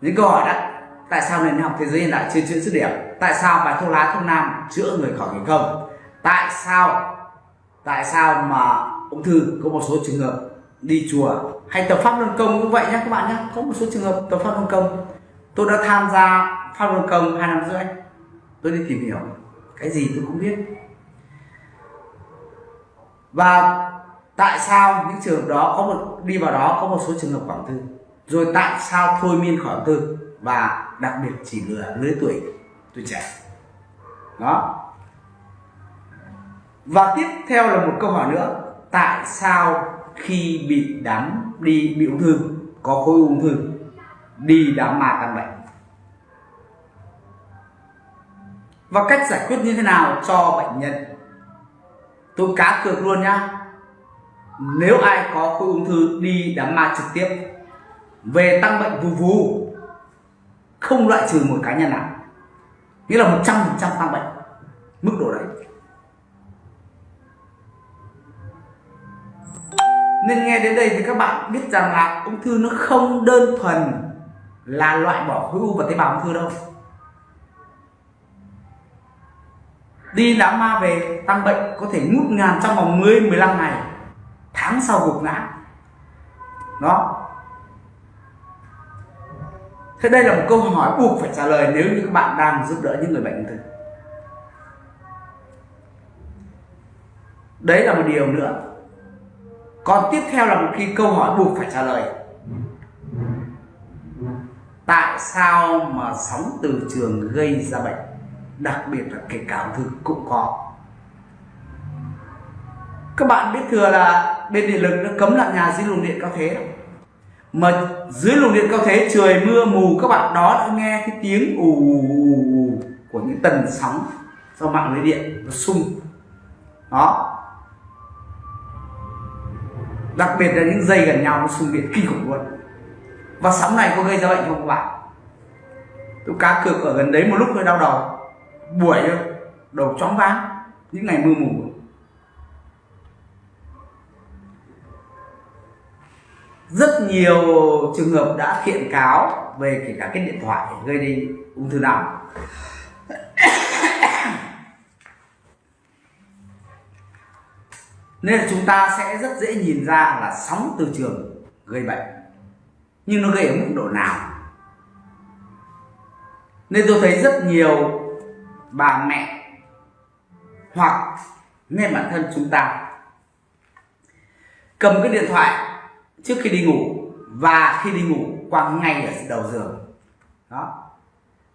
Những câu hỏi đó, tại sao nền học thế giới hiện đại chưa chữa dứt điểm? Tại sao bài thuốc lá thuốc nam chữa người khỏi thành không tại sao tại sao mà ung thư có một số trường hợp đi chùa hay tập pháp luân công cũng vậy nhé các bạn nhé có một số trường hợp tập pháp luân công. Tôi đã tham gia pháp luân công hai năm rưỡi. Tôi đi tìm hiểu cái gì tôi cũng biết. Và tại sao những trường hợp đó có một, đi vào đó có một số trường hợp quảng thư rồi tại sao thôi miên khỏi tư? Và đặc biệt chỉ lừa lứa tuổi tuổi trẻ. Đó. Và tiếp theo là một câu hỏi nữa. Tại sao khi bị đám đi, bị ung thư, có khối ung thư, đi đám ma căn bệnh? Và cách giải quyết như thế nào cho bệnh nhân? Tôi cá cược luôn nhá. Nếu ai có khối ung thư, đi đám ma trực tiếp về tăng bệnh vù vù. Không loại trừ một cá nhân nào. Nghĩa là một trăm phần trăm tăng bệnh. Mức độ đấy. Nên nghe đến đây thì các bạn biết rằng là ung thư nó không đơn thuần là loại bỏ khối u và tế bào ung thư đâu. Đi đám ma về, tăng bệnh có thể ngút ngàn trong vòng 10 15 ngày. Tháng sau gục ngã. Đó thế đây là một câu hỏi buộc phải trả lời nếu như các bạn đang giúp đỡ những người bệnh ung thư. Đấy là một điều nữa. Còn tiếp theo là một khi câu hỏi buộc phải trả lời. Tại sao mà sóng từ trường gây ra bệnh, đặc biệt là kể cả ung thư cũng có? Các bạn biết thừa là bên điện lực nó cấm làm nhà dưới luồng điện cao thế mà dưới luồng điện cao thế, trời mưa, mù, các bạn đó đã nghe cái tiếng ù ù ù của những tần sóng do mạng lưới điện nó sung. Đó. Đặc biệt là những dây gần nhau nó sung điện kinh khủng luôn. Và sóng này có gây ra bệnh không các bạn. Tôi cá cược ở gần đấy một lúc hơi đau đầu. Buổi đầu chóng váng, những ngày mưa mù. Rất nhiều trường hợp đã kiện cáo về kể cả cái điện thoại gây đi ung thư não. Nên là chúng ta sẽ rất dễ nhìn ra là sóng từ trường gây bệnh, nhưng nó gây ở mức độ nào. Nên tôi thấy rất nhiều bà mẹ hoặc nên bản thân chúng ta cầm cái điện thoại trước khi đi ngủ và khi đi ngủ quăng ngay ở đầu giường. Đó.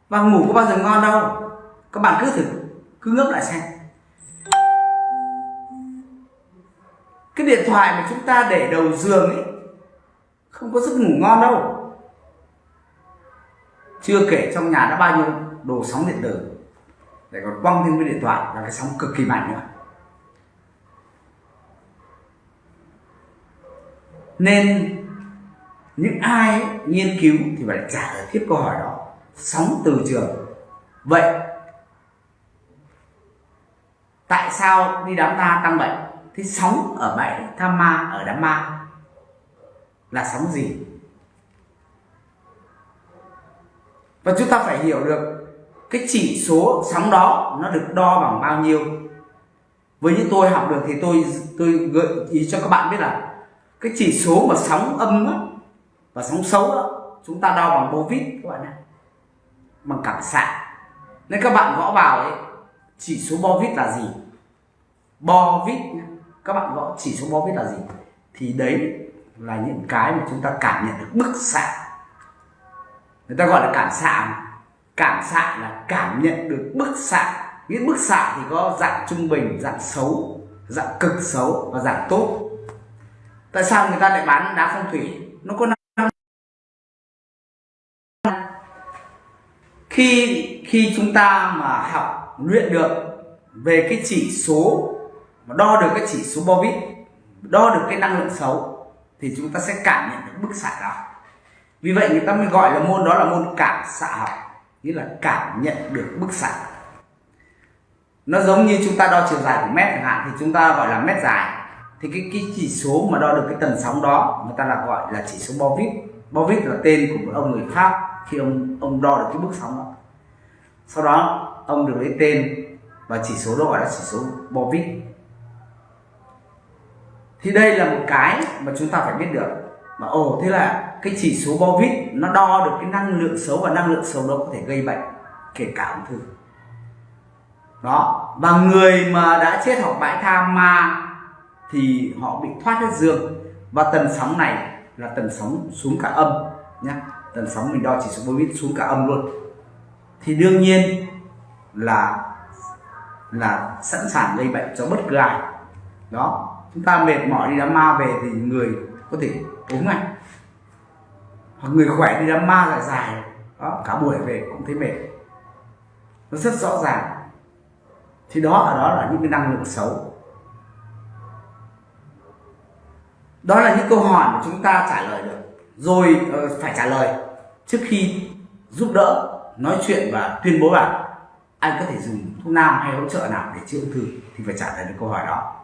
Và ngủ có bao giờ ngon đâu. Các bạn cứ thử, cứ ngấp lại xem. Cái điện thoại mà chúng ta để đầu giường ấy, không có giấc ngủ ngon đâu. Chưa kể trong nhà đã bao nhiêu đồ sóng điện tử. Để còn quăng thêm cái điện thoại là cái sóng cực kỳ mạnh nữa. Nên những ai nghiên cứu thì phải trả lời tiếp câu hỏi đó. Sóng từ trường. Vậy, tại sao đi đám ma tăng bệnh? Thế sóng ở bãi tham ma, ở đám ma là sóng gì? Và chúng ta phải hiểu được cái chỉ số sóng đó nó được đo bằng bao nhiêu. Với những tôi học được thì tôi tôi gợi ý cho các bạn biết là cái chỉ số mà sóng âm á, và sóng xấu đó chúng ta đo bằng bô vít các bạn ạ bằng cảm xạ. Nên các bạn gõ vào ấy chỉ số bo vít là gì? Bo vít các bạn gõ chỉ số bo vít là gì? Thì đấy là những cái mà chúng ta cảm nhận được bức xạ. Người ta gọi là cảm xạ cảm xạ là cảm nhận được bức xạ. Những bức xạ thì có dạng trung bình dạng xấu dạng cực xấu và dạng tốt tại sao người ta lại bán đá phong thủy? Nó có khi khi chúng ta mà học, luyện được về cái chỉ số, mà đo được cái chỉ số Bovit đo được cái năng lượng xấu, thì chúng ta sẽ cảm nhận được bức xạ đó. Vì vậy người ta mới gọi là môn đó là môn cảm xạ học, nghĩa là cảm nhận được bức xạ. Nó giống như chúng ta đo chiều dài của mét chẳng hạn, thì chúng ta gọi là mét dài thì cái cái chỉ số mà đo được cái tần sóng đó, người ta là gọi là chỉ số Bovit. Bovit là tên của một ông người Pháp khi ông ông đo được cái bức sóng đó. Sau đó, ông được lấy tên và chỉ số đó gọi là chỉ số Bovit. Thì đây là một cái mà chúng ta phải biết được. Mà ồ, thế là cái chỉ số Bovit nó đo được cái năng lượng xấu và năng lượng xấu đó có thể gây bệnh, kể cả ung thư. Đó, và người mà đã chết hoặc bãi tha ma thì họ bị thoát hết dương. Và tần sóng này là tần sóng xuống cả âm nhé tần sóng mình đo chỉ số Bovit xuống cả âm luôn. Thì đương nhiên là là sẵn sàng gây bệnh cho bất cứ ai. Đó, chúng ta mệt mỏi đi đám ma về thì người có thể ốm ngay. Hoặc người khỏe đi đám ma dài dài. Đó, cả buổi về cũng thấy mệt. Nó rất rõ ràng. Thì đó, ở đó là những cái năng lượng xấu. Đó là những câu hỏi mà chúng ta trả lời được. Rồi ờ, phải trả lời trước khi giúp đỡ, nói chuyện và tuyên bố bạn anh có thể dùng thuốc nam hay hỗ trợ nào để chữa ung thư thì phải trả lời được câu hỏi đó.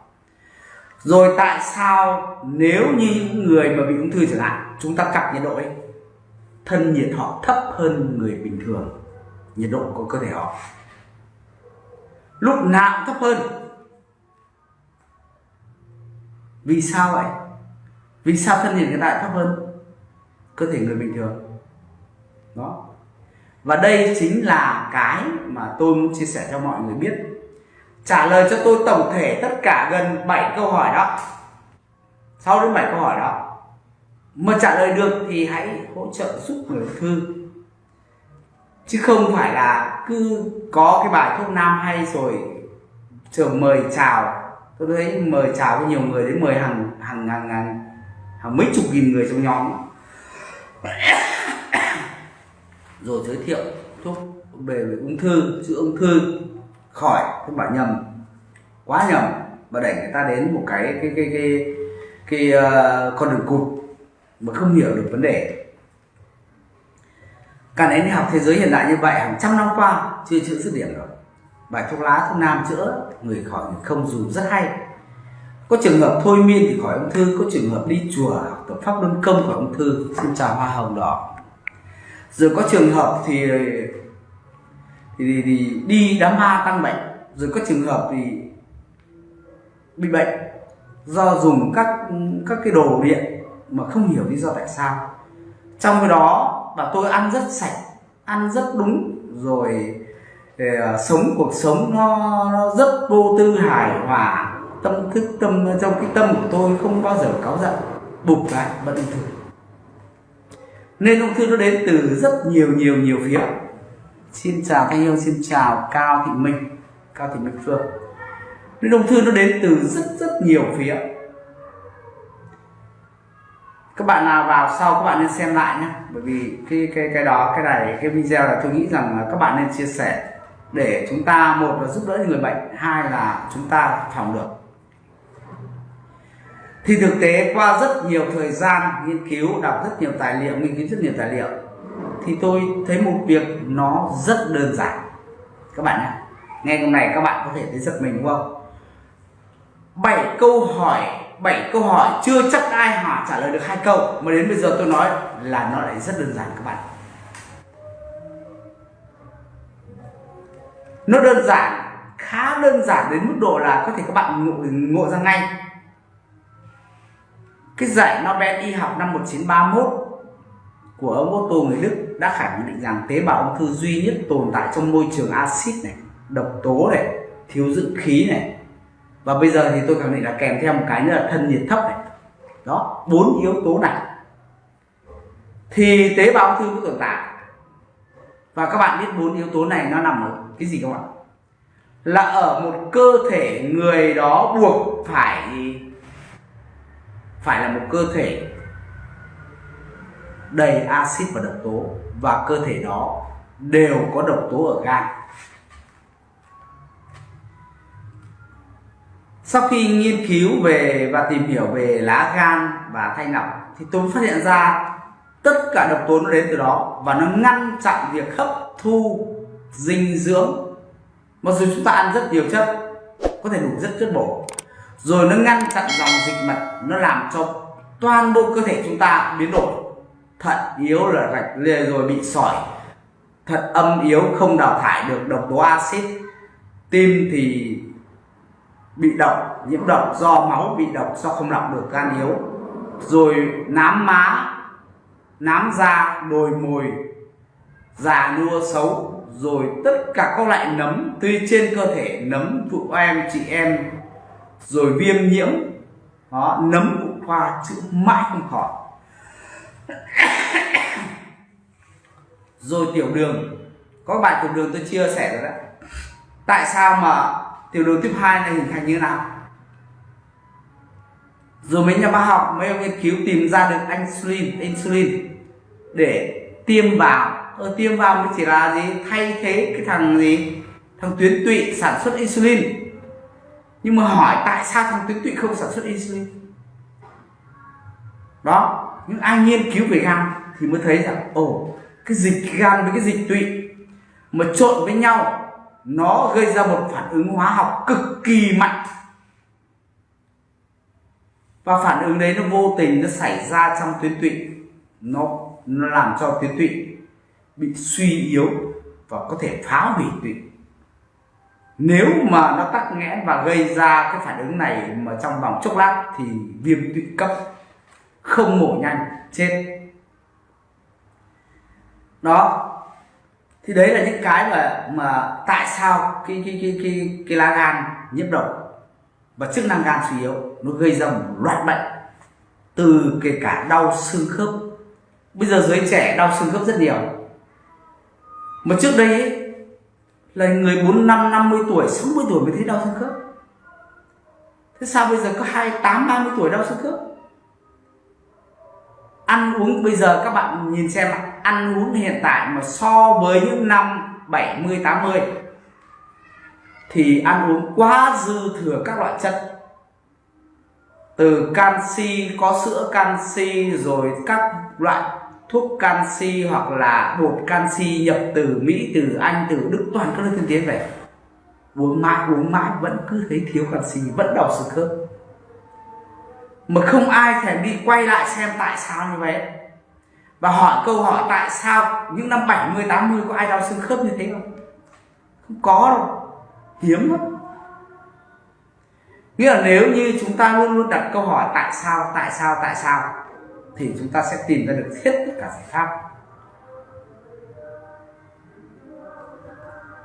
Rồi, tại sao nếu như những người mà bị ung thư chẳng hạn, chúng ta cặp nhiệt độ ấy, thân nhiệt họ thấp hơn người bình thường, nhiệt độ của cơ thể họ? Lúc nào cũng thấp hơn. Vì sao vậy? Vì sao thân nhiệt hiện tại thấp hơn? Cơ thể người bình thường. Đó. Và đây chính là cái mà tôi muốn chia sẻ cho mọi người biết. Trả lời cho tôi tổng thể tất cả gần 7 câu hỏi đó. 6 đến 7 câu hỏi đó. Mà trả lời được thì hãy hỗ trợ giúp người ung thư. Chứ không phải là cứ có cái bài thuốc nam hay rồi trường mời chào. Tôi thấy mời chào với nhiều người đến mời hàng hàng hàng hàng, hàng mấy chục nghìn người trong nhóm. Rồi giới thiệu thuốc về, ung thư chữa ung thư khỏi các bạn nhầm. Quá nhầm và đẩy người ta đến một cái cái cái cái cái, cái uh, con đường cụt mà không hiểu được vấn đề. Cả nền học thế giới hiện đại như vậy hàng trăm năm qua chưa chữa dứt điểm rồi. Bài thuốc lá thuốc nam chữa người khỏi người không dùng rất hay có trường hợp thôi miên thì khỏi ung thư có trường hợp đi chùa học tập pháp luân công khỏi ung thư. Xin chào hoa hồng đỏ. Rồi có trường hợp thì thì, thì đi đám ma tăng bệnh. Rồi có trường hợp thì bị bệnh do dùng các các cái đồ điện mà không hiểu lý do tại sao. Trong cái đó và tôi ăn rất sạch ăn rất đúng rồi để uh, sống cuộc sống nó, nó rất vô tư hài hòa tâm thức tâm, trong cái tâm của tôi không bao giờ cáu giận bục lại vẫn ung thư nên ung thư nó đến từ rất nhiều nhiều nhiều phía. Xin chào thanh hương xin chào cao thị minh, cao thị minh phương. Nên ung thư nó đến từ rất rất nhiều phía. Các bạn nào vào sau các bạn nên xem lại nhé, bởi vì cái cái cái đó, cái này, cái video là tôi nghĩ rằng là các bạn nên chia sẻ để chúng ta, một là giúp đỡ người bệnh, hai là chúng ta phòng được thì thực tế qua rất nhiều thời gian nghiên cứu đọc rất nhiều tài liệu nghiên cứu rất nhiều tài liệu thì tôi thấy một việc nó rất đơn giản. Các bạn nhé nghe hôm này các bạn có thể thấy giật mình đúng không? Bảy câu hỏi bảy câu hỏi chưa chắc ai hỏi trả lời được hai câu. Mà đến bây giờ tôi nói là nó lại rất đơn giản các bạn. Nó đơn giản khá đơn giản đến mức độ là có thể các bạn ngộ, ngộ ra ngay cái giải Nobel y học năm 1931 của ông Otto người Đức đã khẳng định rằng tế bào ung thư duy nhất tồn tại trong môi trường axit này, độc tố này, thiếu dưỡng khí này. Và bây giờ thì tôi khẳng định là kèm theo một cái nữa là thân nhiệt thấp này. Đó, bốn yếu tố này. Thì tế bào ung thư mới tồn tại. Và các bạn biết bốn yếu tố này nó nằm ở cái gì các bạn? Là ở một cơ thể người đó buộc phải phải là một cơ thể đầy axit và độc tố, và cơ thể đó đều có độc tố ở gan. Sau khi nghiên cứu về và tìm hiểu về lá gan và thanh lọc thì tôi phát hiện ra tất cả độc tố nó đến từ đó, và nó ngăn chặn việc hấp thu dinh dưỡng. Mặc dù chúng ta ăn rất nhiều chất, có thể đủ rất chất bổ rồi nó ngăn chặn dòng dịch mật nó làm cho toàn bộ cơ thể chúng ta biến đổi. Thận yếu là rạch lê rồi bị sỏi. Thận âm yếu không đào thải được, độc tố axit. Tim thì bị độc, nhiễm độc do máu bị độc do không lọc được gan yếu. Rồi nám má, nám da, đồi mồi, già nua xấu. Rồi tất cả các loại nấm, tuy trên cơ thể nấm, phụ em, chị em rồi viêm nhiễm đó nấm phụ khoa chữa mãi không khỏi. Rồi tiểu đường có bài tiểu đường tôi chia sẻ rồi đấy. Tại sao mà tiểu đường tiếp 2 này hình thành như nào? Rồi mấy nhà khoa học mấy ông nghiên cứu tìm ra được insulin insulin để tiêm vào. Ờ, tiêm vào mới chỉ là gì? Thay thế cái thằng gì? Thằng tuyến tụy sản xuất insulin nhưng mà hỏi tại sao thằng tuyến tụy không sản xuất insulin? Đó, những ai nghiên cứu về gan thì mới thấy rằng, ồ, cái dịch gan với cái dịch tụy mà trộn với nhau, nó gây ra một phản ứng hóa học cực kỳ mạnh. Và phản ứng đấy nó vô tình nó xảy ra trong tuyến tụy. Nó nó làm cho tuyến tụy bị suy yếu và có thể phá hủy tụy nếu mà nó tắc nghẽn và gây ra cái phản ứng này mà trong vòng chốc lát thì viêm tụy cấp không mổ nhanh chết. Đó. Thì đấy là những cái mà mà tại sao cái cái cái cái cái lá gan nhiễm độc và chức năng gan suy yếu nó gây ra một loạt bệnh từ kể cả đau xương khớp. Bây giờ giới trẻ đau xương khớp rất nhiều. Mà trước đây ấy, là người 45 50 tuổi 60 tuổi mới thấy đau xương khớp. Thế sao bây giờ có 28 30 tuổi đau xương khớp? Ăn uống, bây giờ các bạn nhìn xem ăn uống hiện tại mà so với những năm 70 80 thì ăn uống quá dư thừa các loại chất. Từ canxi, có sữa canxi, rồi các loại thuốc canxi hoặc là bột canxi nhập từ Mỹ, từ Anh, từ Đức, toàn các nước tiên tiến về. Uống mãi uống mãi, vẫn cứ thấy thiếu canxi, vẫn đau xương khớp. Mà không ai thèm đi quay lại xem tại sao như vậy. Và hỏi câu hỏi tại sao những năm 70 80 có ai đau xương khớp như thế không? Không có đâu. Hiếm lắm. Nghĩa là nếu như chúng ta luôn luôn đặt câu hỏi tại sao tại sao tại sao thì chúng ta sẽ tìm ra được hết tất cả giải pháp.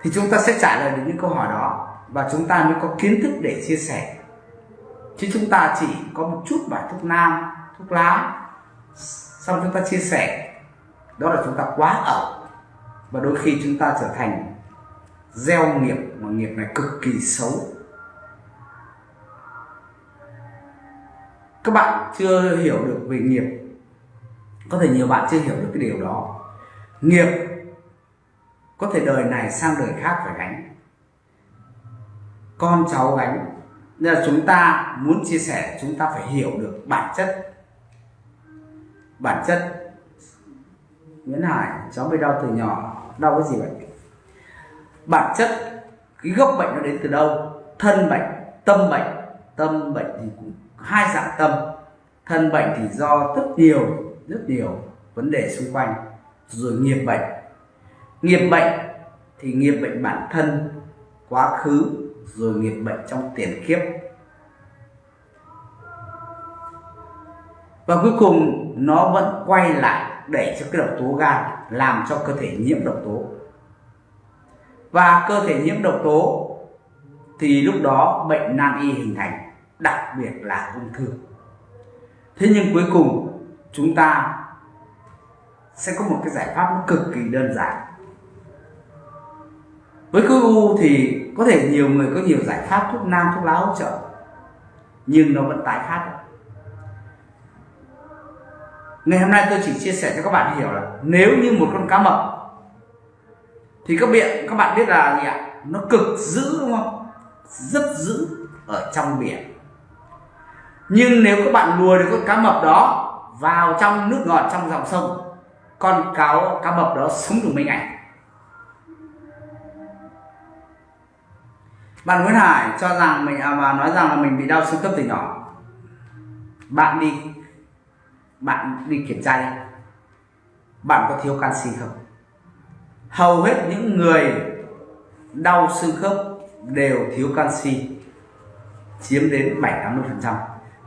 Thì chúng ta sẽ trả lời được những câu hỏi đó và chúng ta mới có kiến thức để chia sẻ. Chứ chúng ta chỉ có một chút bài thuốc nam, thuốc lá, xong chúng ta chia sẻ. Đó là chúng ta quá ẩu và đôi khi chúng ta trở thành gieo nghiệp mà nghiệp này cực kỳ xấu. Các bạn chưa hiểu được về nghiệp có thể nhiều bạn chưa hiểu được cái điều đó. Nghiệp có thể đời này sang đời khác phải gánh. Con cháu gánh. Nên là chúng ta muốn chia sẻ, chúng ta phải hiểu được bản chất. Bản chất. Nguyễn Hải, cháu bị đau từ nhỏ, đau cái gì vậy? Bản chất, cái gốc bệnh nó đến từ đâu? Thân bệnh, tâm bệnh. Tâm bệnh thì cũng hai dạng tâm. Thân bệnh thì do rất nhiều rất nhiều vấn đề xung quanh, rồi nghiệp bệnh. Nghiệp bệnh thì nghiệp bệnh bản thân, quá khứ, rồi nghiệp bệnh trong tiền kiếp. Và cuối cùng, nó vẫn quay lại để cho cái độc tố gan làm cho cơ thể nhiễm độc tố. Và cơ thể nhiễm độc tố thì lúc đó bệnh nan y hình thành, đặc biệt là ung thư. Thế nhưng cuối cùng chúng ta sẽ có một cái giải pháp nó cực kỳ đơn giản. Với khối u thì có thể nhiều người có nhiều giải pháp thuốc nam, thuốc lá hỗ trợ, nhưng nó vẫn tái phát. Ngày hôm nay tôi chỉ chia sẻ cho các bạn hiểu là nếu như một con cá mập thì các biển các bạn biết là gì ạ? Nó cực dữ đúng không? Rất dữ ở trong biển nhưng nếu các bạn lùa được con cá mập đó vào trong nước ngọt trong dòng sông con cáo cá mập đó sống được mấy ngày. Bạn Nguyễn Hải cho rằng mình à, mà nói rằng là mình bị đau xương khớp từ nhỏ. Bạn đi bạn đi kiểm tra đi. Bạn có thiếu canxi không? Hầu hết những người đau xương khớp đều thiếu canxi chiếm đến 7 80 phần trăm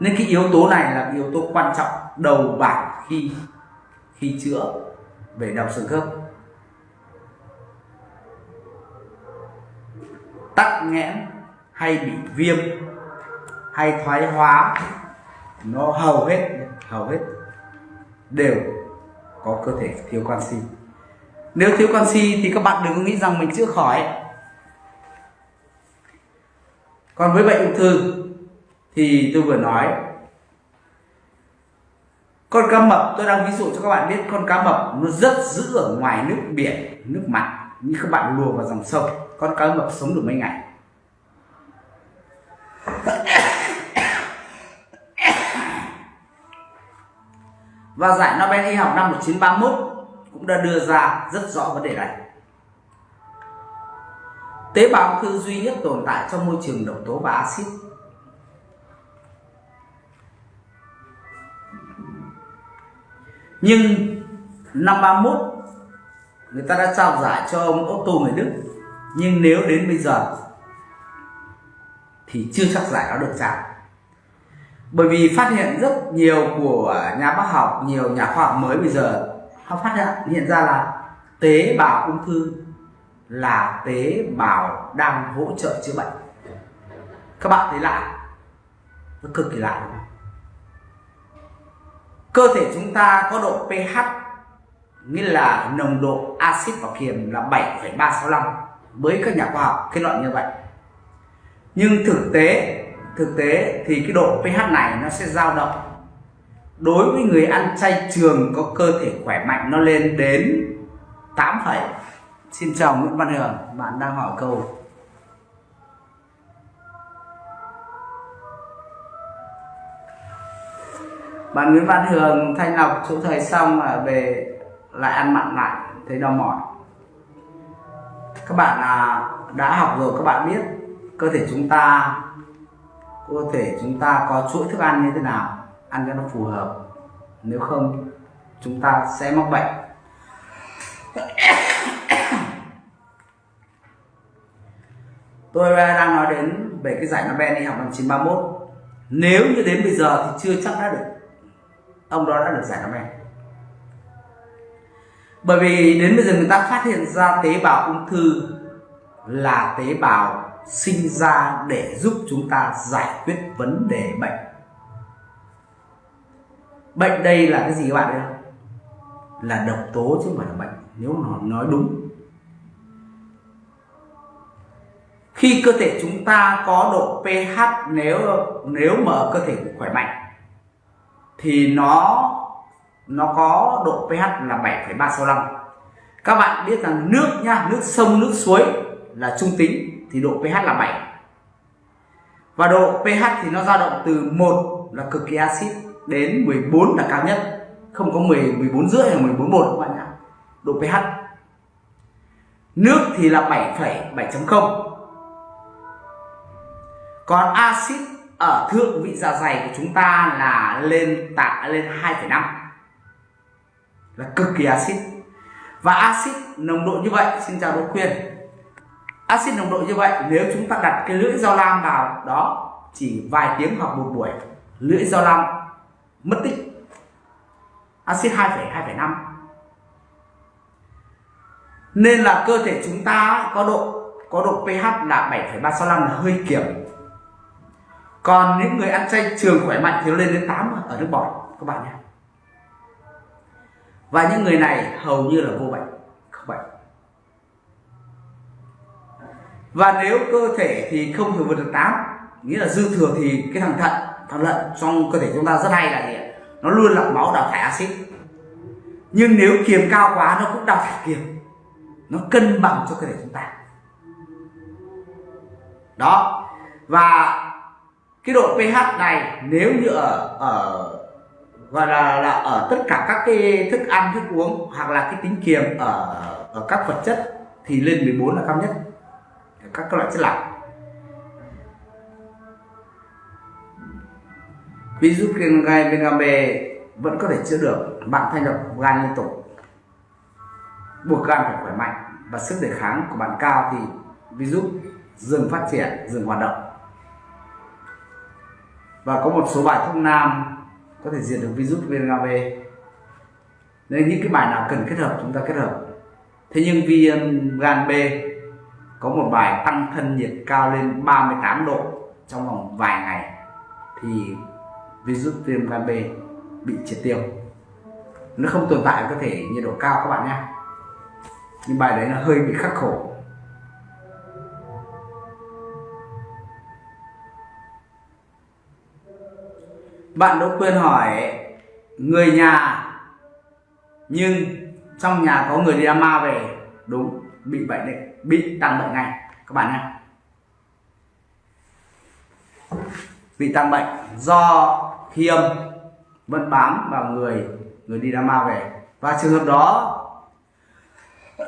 nên cái yếu tố này là yếu tố quan trọng đầu bảng khi khi chữa về đau xương khớp. Tắc nghẽn hay bị viêm hay thoái hóa, nó hầu hết hầu hết đều có cơ thể thiếu canxi. Nếu thiếu canxi thì các bạn đừng có nghĩ rằng mình chữa khỏi. Còn với bệnh ung thư thì tôi vừa nói, con cá mập, tôi đang ví dụ cho các bạn biết con cá mập nó rất giữ ở ngoài nước biển, nước mặn, như các bạn lùa vào dòng sông. Con cá mập sống được mấy ngày? Và giải Nobel y học năm 1931 cũng đã đưa ra rất rõ vấn đề này. Tế bào ung thư duy nhất tồn tại trong môi trường độc tố và axit. Nhưng năm 31 người ta đã trao giải cho ông Otto người Đức. Nhưng nếu đến bây giờ thì chưa chắc giải nó được trao. Bởi vì phát hiện rất nhiều của nhà bác học, nhiều nhà khoa học mới bây giờ, họ phát hiện hiện ra là tế bào ung thư là tế bào đang hỗ trợ chữa bệnh. Các bạn thấy lạ, nó cực kỳ lạ đúng không? Cơ thể chúng ta có độ pH nghĩa là nồng độ axit và kiềm là 7,365 với các nhà khoa học kết luận như vậy. Nhưng thực tế thực tế thì cái độ pH này nó sẽ dao động. Đối với người ăn chay trường có cơ thể khỏe mạnh nó lên đến 8, xin chào Nguyễn Văn Hường bạn đang hỏi câu bạn Nguyễn Văn Hường thanh lọc chỗ thời xong là về lại ăn mặn lại thấy đau mỏi. Các bạn à, đã học rồi các bạn biết cơ thể chúng ta cơ thể chúng ta có chuỗi thức ăn như thế nào ăn cho nó phù hợp. Nếu không chúng ta sẽ mắc bệnh. Tôi đang nói đến về cái giải Nobel y học năm 1931 nếu như đến bây giờ thì chưa chắc đã được ông đó đã được giải Nobel bởi vì đến bây giờ người ta phát hiện ra tế bào ung thư là tế bào sinh ra để giúp chúng ta giải quyết vấn đề bệnh. Bệnh đây là cái gì các bạn biết không là độc tố chứ không phải là bệnh, nếu nó nói đúng. Khi cơ thể chúng ta có độ pH nếu nếu mà cơ thể khỏe mạnh thì nó nó có độ pH là 7,365 các bạn biết rằng nước nha nước sông nước suối là trung tính thì độ pH là 7 và độ pH thì nó dao động từ 1 là cực kỳ axit đến 14 là cao nhất. Không có 10 14 rưỡi hay 14 một các bạn nhá. Độ pH. Nước thì là 7,7.0 còn axit ở thượng vị dạ dày của chúng ta là lên tạ lên 2,5 là cực kỳ axit. Và axit nồng độ như vậy xin chào Đỗ Khuyên axit nồng độ như vậy nếu chúng ta đặt cái lưỡi dao lam vào đó chỉ vài tiếng hoặc một buổi lưỡi dao lam mất tích. Axit 2,2,5 nên là cơ thể chúng ta có độ có độ pH là 7,365 là hơi kiểm còn những người ăn chay trường khỏe mạnh thì nó lên đến 8 ở nước bọt, các bạn nhé. Và những người này hầu như là vô bệnh, không bệnh. Và nếu cơ thể thì không thể vượt được 8 nghĩa là dư thừa thì cái thằng thận, thằng lợn trong cơ thể chúng ta rất hay là gì nó luôn lọc máu đào thải axit. Nhưng nếu kiềm cao quá, nó cũng đào thải kiềm. Nó cân bằng cho cơ thể chúng ta. Đó. Và cái độ pH này nếu như ở ở, gọi là là ở tất cả các cái thức ăn, thức uống hoặc là cái tính kiềm ở ở các vật chất thì lên 14 là cao nhất. Các loại chất lỏng. Ví dụ gai vega vẫn có thể chữa được bạn thanh lọc gan liên tục. Buộc gan phải khỏe mạnh và sức đề kháng của bạn cao thì virus dừng phát triển, dừng hoạt động và có một số bài thuốc nam có thể diệt được virus viêm gan B nên những cái bài nào cần kết hợp, chúng ta kết hợp. Thế nhưng viêm gan B có một bài tăng thân nhiệt cao lên 38 độ trong vòng vài ngày thì virus viêm gan B bị triệt tiêu. Nó không tồn tại có thể nhiệt độ cao các bạn nhé. Nhưng bài đấy là hơi bị khắc khổ. Bạn Đỗ Quyên hỏi người nhà, nhưng trong nhà có người đi ma về, đúng, bị bệnh đấy, bị tăng bệnh ngay. Các bạn nhé. Bị tăng bệnh do khi âm vẫn bám vào người người đi ma về. Và trường hợp đó,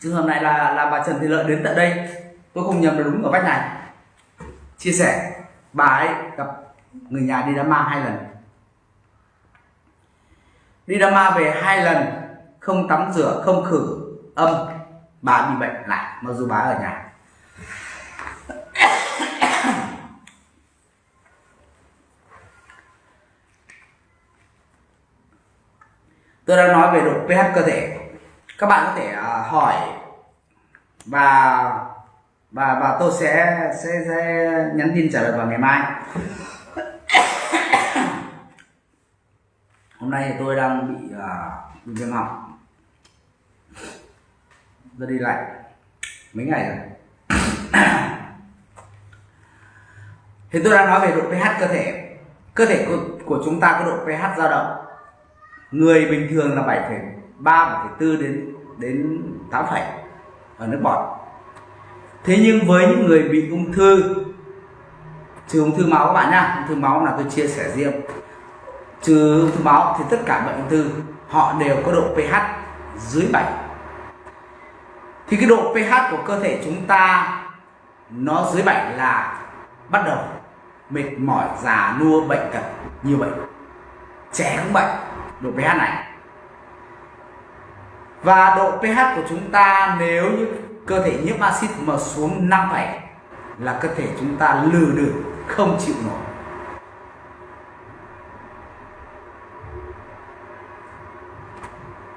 trường hợp này là là bà Trần Thị Lợi đến tận đây. Tôi không nhầm đúng ở vách này. Chia sẻ bà ấy gặp người nhà đi đám ma hai lần. Đi đám ma về hai lần, không tắm rửa, không khử, âm, bà bị bệnh lại, mặc dù bà ở nhà. Tôi đang nói về độ pH cơ thể. Các bạn có thể à, hỏi và và và tôi sẽ sẽ, sẽ nhắn tin trả lời vào ngày mai. Hôm nay thì tôi đang bị uh, bị viêm họng. Tôi đi lại mấy ngày rồi. Thì tôi đang nói về độ pH cơ thể. Cơ thể của, của chúng ta có độ pH dao động. Người bình thường là 7,3 7,4 đến đến 8 phẩy ở nước bọt thế nhưng với những người bị ung thư, trừ ung thư máu các bạn nhá, ung thư máu là tôi chia sẻ riêng. Trừ ung thư máu thì tất cả bệnh ung thư, họ đều có độ pH dưới 7 thì cái độ pH của cơ thể chúng ta, nó dưới 7 là bắt đầu mệt mỏi, già, nua, bệnh tật như vậy trẻ cũng bệnh độ pH này. Và độ pH của chúng ta nếu như cơ thể nhiễm axit mà xuống 5,7 là cơ thể chúng ta lừ được không chịu nổi.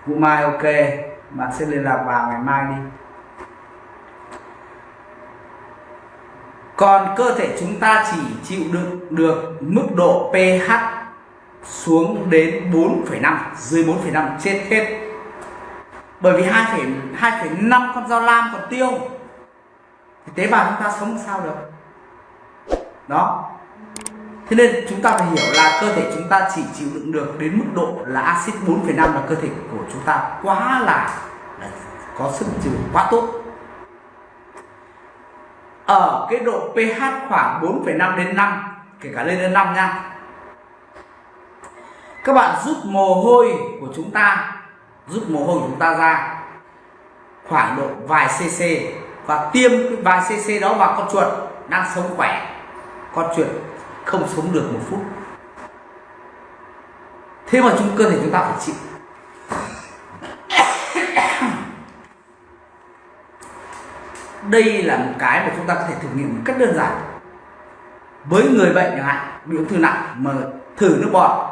Vũ Mai ok bạn sẽ liên lạc vào ngày mai đi. Còn cơ thể chúng ta chỉ chịu đựng được mức độ pH xuống đến 4,5 dưới 4,5 chết hết bởi vì 2,5 con dao lam còn tiêu. Thì tế bào chúng ta sống sao được? Đó. Thế nên chúng ta phải hiểu là cơ thể chúng ta chỉ chịu đựng được đến mức độ là axit 4,5 là cơ thể của chúng ta quá là, là có sức chịu quá tốt. Ở cái độ pH khoảng 4,5 đến 5 kể cả lên đến 5 nha. Các bạn rút mồ hôi của chúng ta rút mồ hôi chúng ta ra. Khoảng độ vài cc và tiêm cái vài cc đó vào con chuột đang sống khỏe. Con chuột không sống được một phút. Thế mà chúng cơ thể chúng ta phải chịu. Đây là một cái mà chúng ta có thể thử nghiệm một cách đơn giản. Với người bệnh chẳng hạn, bị ung thư nặng mà thử nước bọt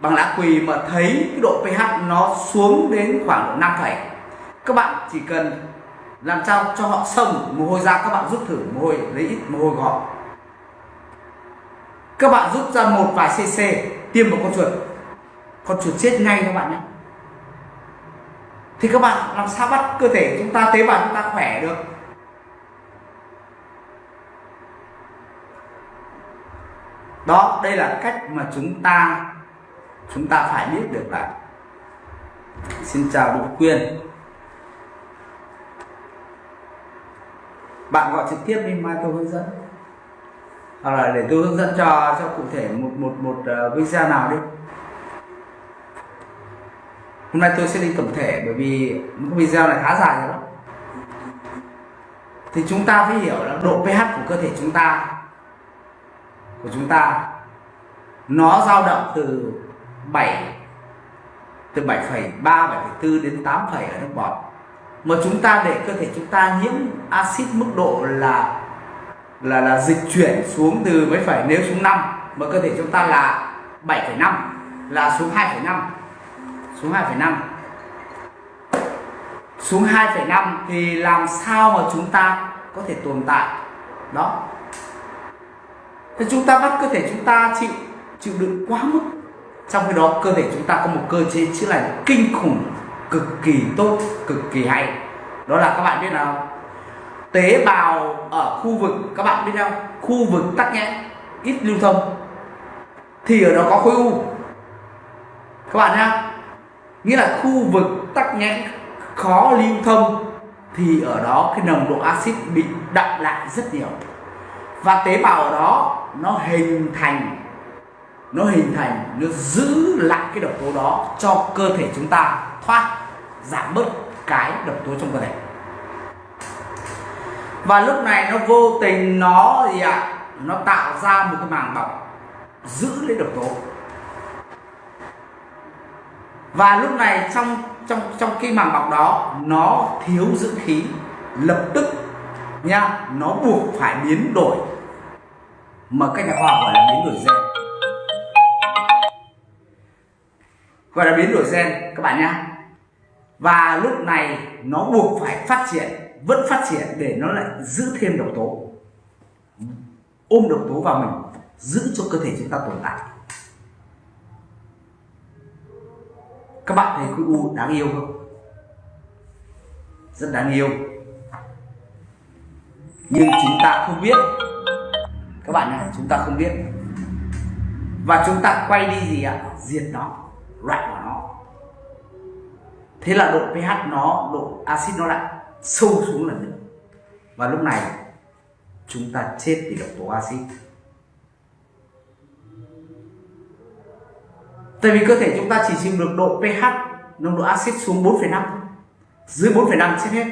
bằng lá quỳ mà thấy cái độ pH nó xuống đến khoảng độ 5 phẩy. Các bạn chỉ cần làm sao cho họ sông mồ hôi ra, các bạn rút thử mồ hôi, lấy ít mồ hôi của họ. Các bạn rút ra một vài cc tiêm vào con chuột. Con chuột chết ngay các bạn nhé. Thì các bạn làm sao bắt cơ thể chúng ta, tế bào chúng ta khỏe được? Đó, đây là cách mà chúng ta chúng ta phải biết được là xin chào Đỗ Quyên bạn gọi trực tiếp đi, mai tôi hướng dẫn. Hoặc là để tôi hướng dẫn cho cho cụ thể một một một ờ, video nào đi. Hôm nay tôi sẽ đi tổng thể, bởi vì một video này khá dài rồi đó. Thì chúng ta phải hiểu là độ pH của cơ thể chúng ta, của chúng ta, nó dao động từ 7 từ 7,3 7,4 đến 8, ở nước bọt. Mà chúng ta để cơ thể chúng ta nhiễm axit mức độ là là là dịch chuyển xuống từ mấy phải nếu xuống 5 mà cơ thể chúng ta là 7,5 là xuống 2,5 xuống 2,5 xuống 2,5 thì làm sao mà chúng ta có thể tồn tại? Đó. Thì chúng ta bắt cơ thể chúng ta chịu chịu đựng quá mức trong khi đó, cơ thể chúng ta có một cơ chế chữa lành kinh khủng, cực kỳ tốt, cực kỳ hay. Đó là các bạn biết nào? Tế bào ở khu vực, các bạn biết không? Khu vực tắc nghẽn, ít lưu thông, thì ở đó có khối u. Các bạn nhá. Nghĩa là khu vực tắc nghẽn khó lưu thông, thì ở đó cái nồng độ axit bị đậm lại rất nhiều. Và tế bào ở đó nó hình thành nó hình thành nó giữ lại cái độc tố đó cho cơ thể chúng ta thoát giảm bớt cái độc tố trong cơ thể. Và lúc này nó vô tình nó gì ạ? À, nó tạo ra một cái màng bọc giữ lấy độc tố. Và lúc này trong trong trong cái màng bọc đó nó thiếu dưỡng khí lập tức nha nó buộc phải biến đổi. Mà các nhà khoa học gọi là biến đổi gen. gọi là biến đổi gen, các bạn nhé và lúc này nó buộc phải phát triển, vẫn phát triển để nó lại giữ thêm độc tố. Ôm độc tố vào mình, giữ cho cơ thể chúng ta tồn tại. Các bạn thấy khối u đáng yêu không? Rất đáng yêu. Nhưng chúng ta không biết. Các bạn này chúng ta không biết. Và chúng ta quay đi gì ạ? Diệt nó loại bỏ nó. Thế là độ pH nó độ axit nó lại sâu xuống lần nữa. Và lúc này chúng ta chết vì độc tố axit. Tại vì cơ thể chúng ta chỉ chịu được độ pH nồng độ axit xuống 4,5 dưới 4,5 chết hết.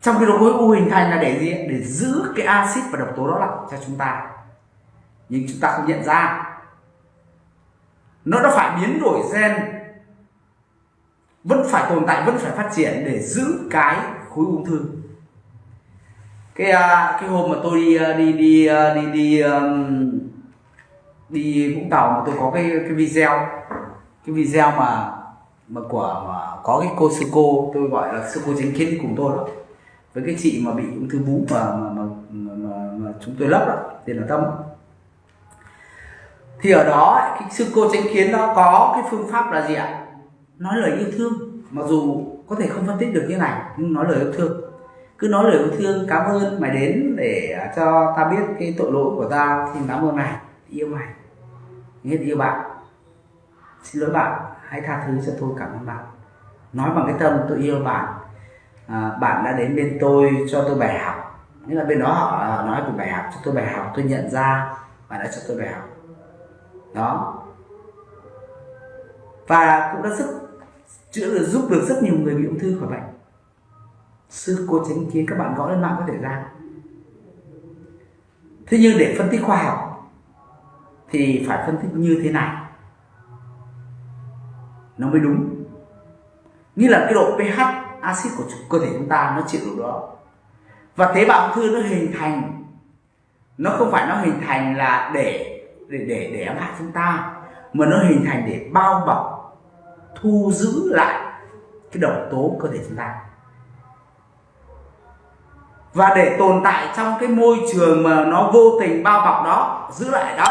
Trong khi đó khối u hình thành là để gì? Để giữ cái axit và độc tố đó lại cho chúng ta nhưng chúng ta không nhận ra. Nó đã phải biến đổi gen. Vẫn phải tồn tại vẫn phải phát triển để giữ cái khối ung thư. Cái à, cái hôm mà tôi à, đi đi à, đi đi đi đi vũng tàu mà tôi có cái cái video. Cái video mà mà của mà có cái cô sư cô tôi gọi là sư cô chính kiến cùng tôi đó. Với cái chị mà bị ung thư vú mà mà, mà, mà, mà, chúng tôi lấp đó tên là tâm thì ở đó cái sư cô chánh kiến nó có cái phương pháp là gì ạ? Nói lời yêu thương. Mặc dù có thể không phân tích được như này nhưng nói lời yêu thương. Cứ nói lời yêu thương cảm ơn mày đến để à, cho ta biết cái tội lỗi của ta. Thì cảm ơn mày. Yêu mày. Nghĩa yêu bạn. Xin lỗi bạn. Hãy tha thứ cho tôi. Cảm ơn bạn. Nói bằng cái tâm tôi yêu bạn. À, bạn đã đến bên tôi cho tôi bài học. Nghĩa là bên đó họ à, nói về bài học cho tôi bài học. Tôi nhận ra bạn đã cho tôi bài học đó. Và cũng đã rất chữa được giúp được rất nhiều người bị ung thư khỏi bệnh. Sư cô tránh kiến, các bạn gõ lên mạng có thể ra. Thế nhưng để phân tích khoa học thì phải phân tích như thế này. Nó mới đúng. Như là cái độ pH axit của cơ thể chúng ta nó chịu được đó. Và tế bào ung thư nó hình thành. Nó không phải nó hình thành là để để để để ám hại chúng ta, mà nó hình thành để bao bọc, thu giữ lại cái độc tố cơ thể chúng ta. Và để tồn tại trong cái môi trường mà nó vô tình bao bọc đó, giữ lại đó,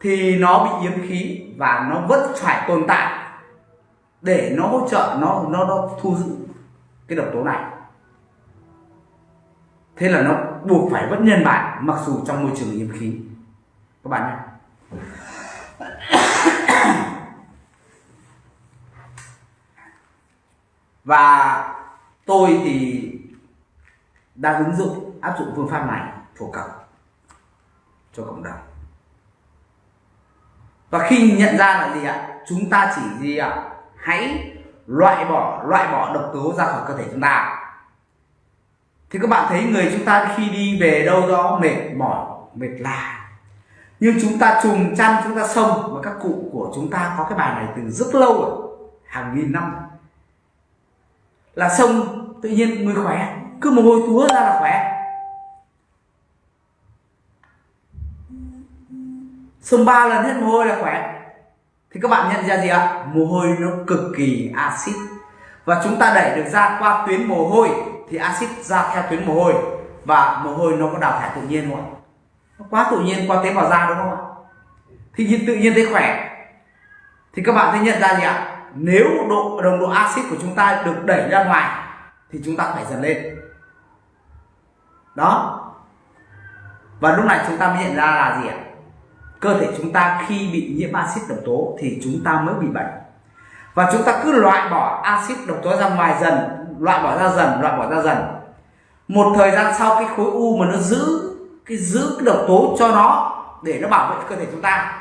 thì nó bị yếm khí và nó vẫn phải tồn tại để nó hỗ trợ, nó nó nó thu giữ cái độc tố này. Thế là nó buộc phải vẫn nhân bản, mặc dù trong môi trường yếm khí các bạn nhé. Và tôi thì đang ứng dụng, áp dụng phương pháp này phổ cập cho cộng đồng. Và khi nhận ra là gì ạ? Chúng ta chỉ gì ạ? Hãy loại bỏ loại bỏ độc tố ra khỏi cơ thể chúng ta. Thì các bạn thấy người chúng ta khi đi về đâu đó mệt mỏi, mệt lạ nhưng chúng ta trùng chăn, chúng ta sông và các cụ của chúng ta có cái bài này từ rất lâu rồi, hàng nghìn năm là sông tự nhiên người khỏe, cứ mồ hôi túa ra là khỏe. Sông ba lần hết mồ hôi là khỏe. Thì các bạn nhận ra gì ạ? Mồ hôi nó cực kỳ axit. Và chúng ta đẩy được ra qua tuyến mồ hôi, thì axit ra theo tuyến mồ hôi. Và mồ hôi nó có đào thải tự nhiên không ạ? Nó quá tự nhiên qua tế bào da đúng không ạ? Thì tự nhiên thấy khỏe. Thì các bạn sẽ nhận ra gì ạ? Nếu độ đồng độ axit của chúng ta được đẩy ra ngoài, thì chúng ta phải dần lên. Đó. Và lúc này chúng ta mới nhận ra là gì ạ? Cơ thể chúng ta khi bị nhiễm axit độc tố thì chúng ta mới bị bệnh. Và chúng ta cứ loại bỏ axit độc tố ra ngoài dần, loại bỏ ra dần, loại bỏ ra dần. Một thời gian sau cái khối u mà nó giữ cái giữ cái độc tố cho nó để nó bảo vệ cơ thể chúng ta.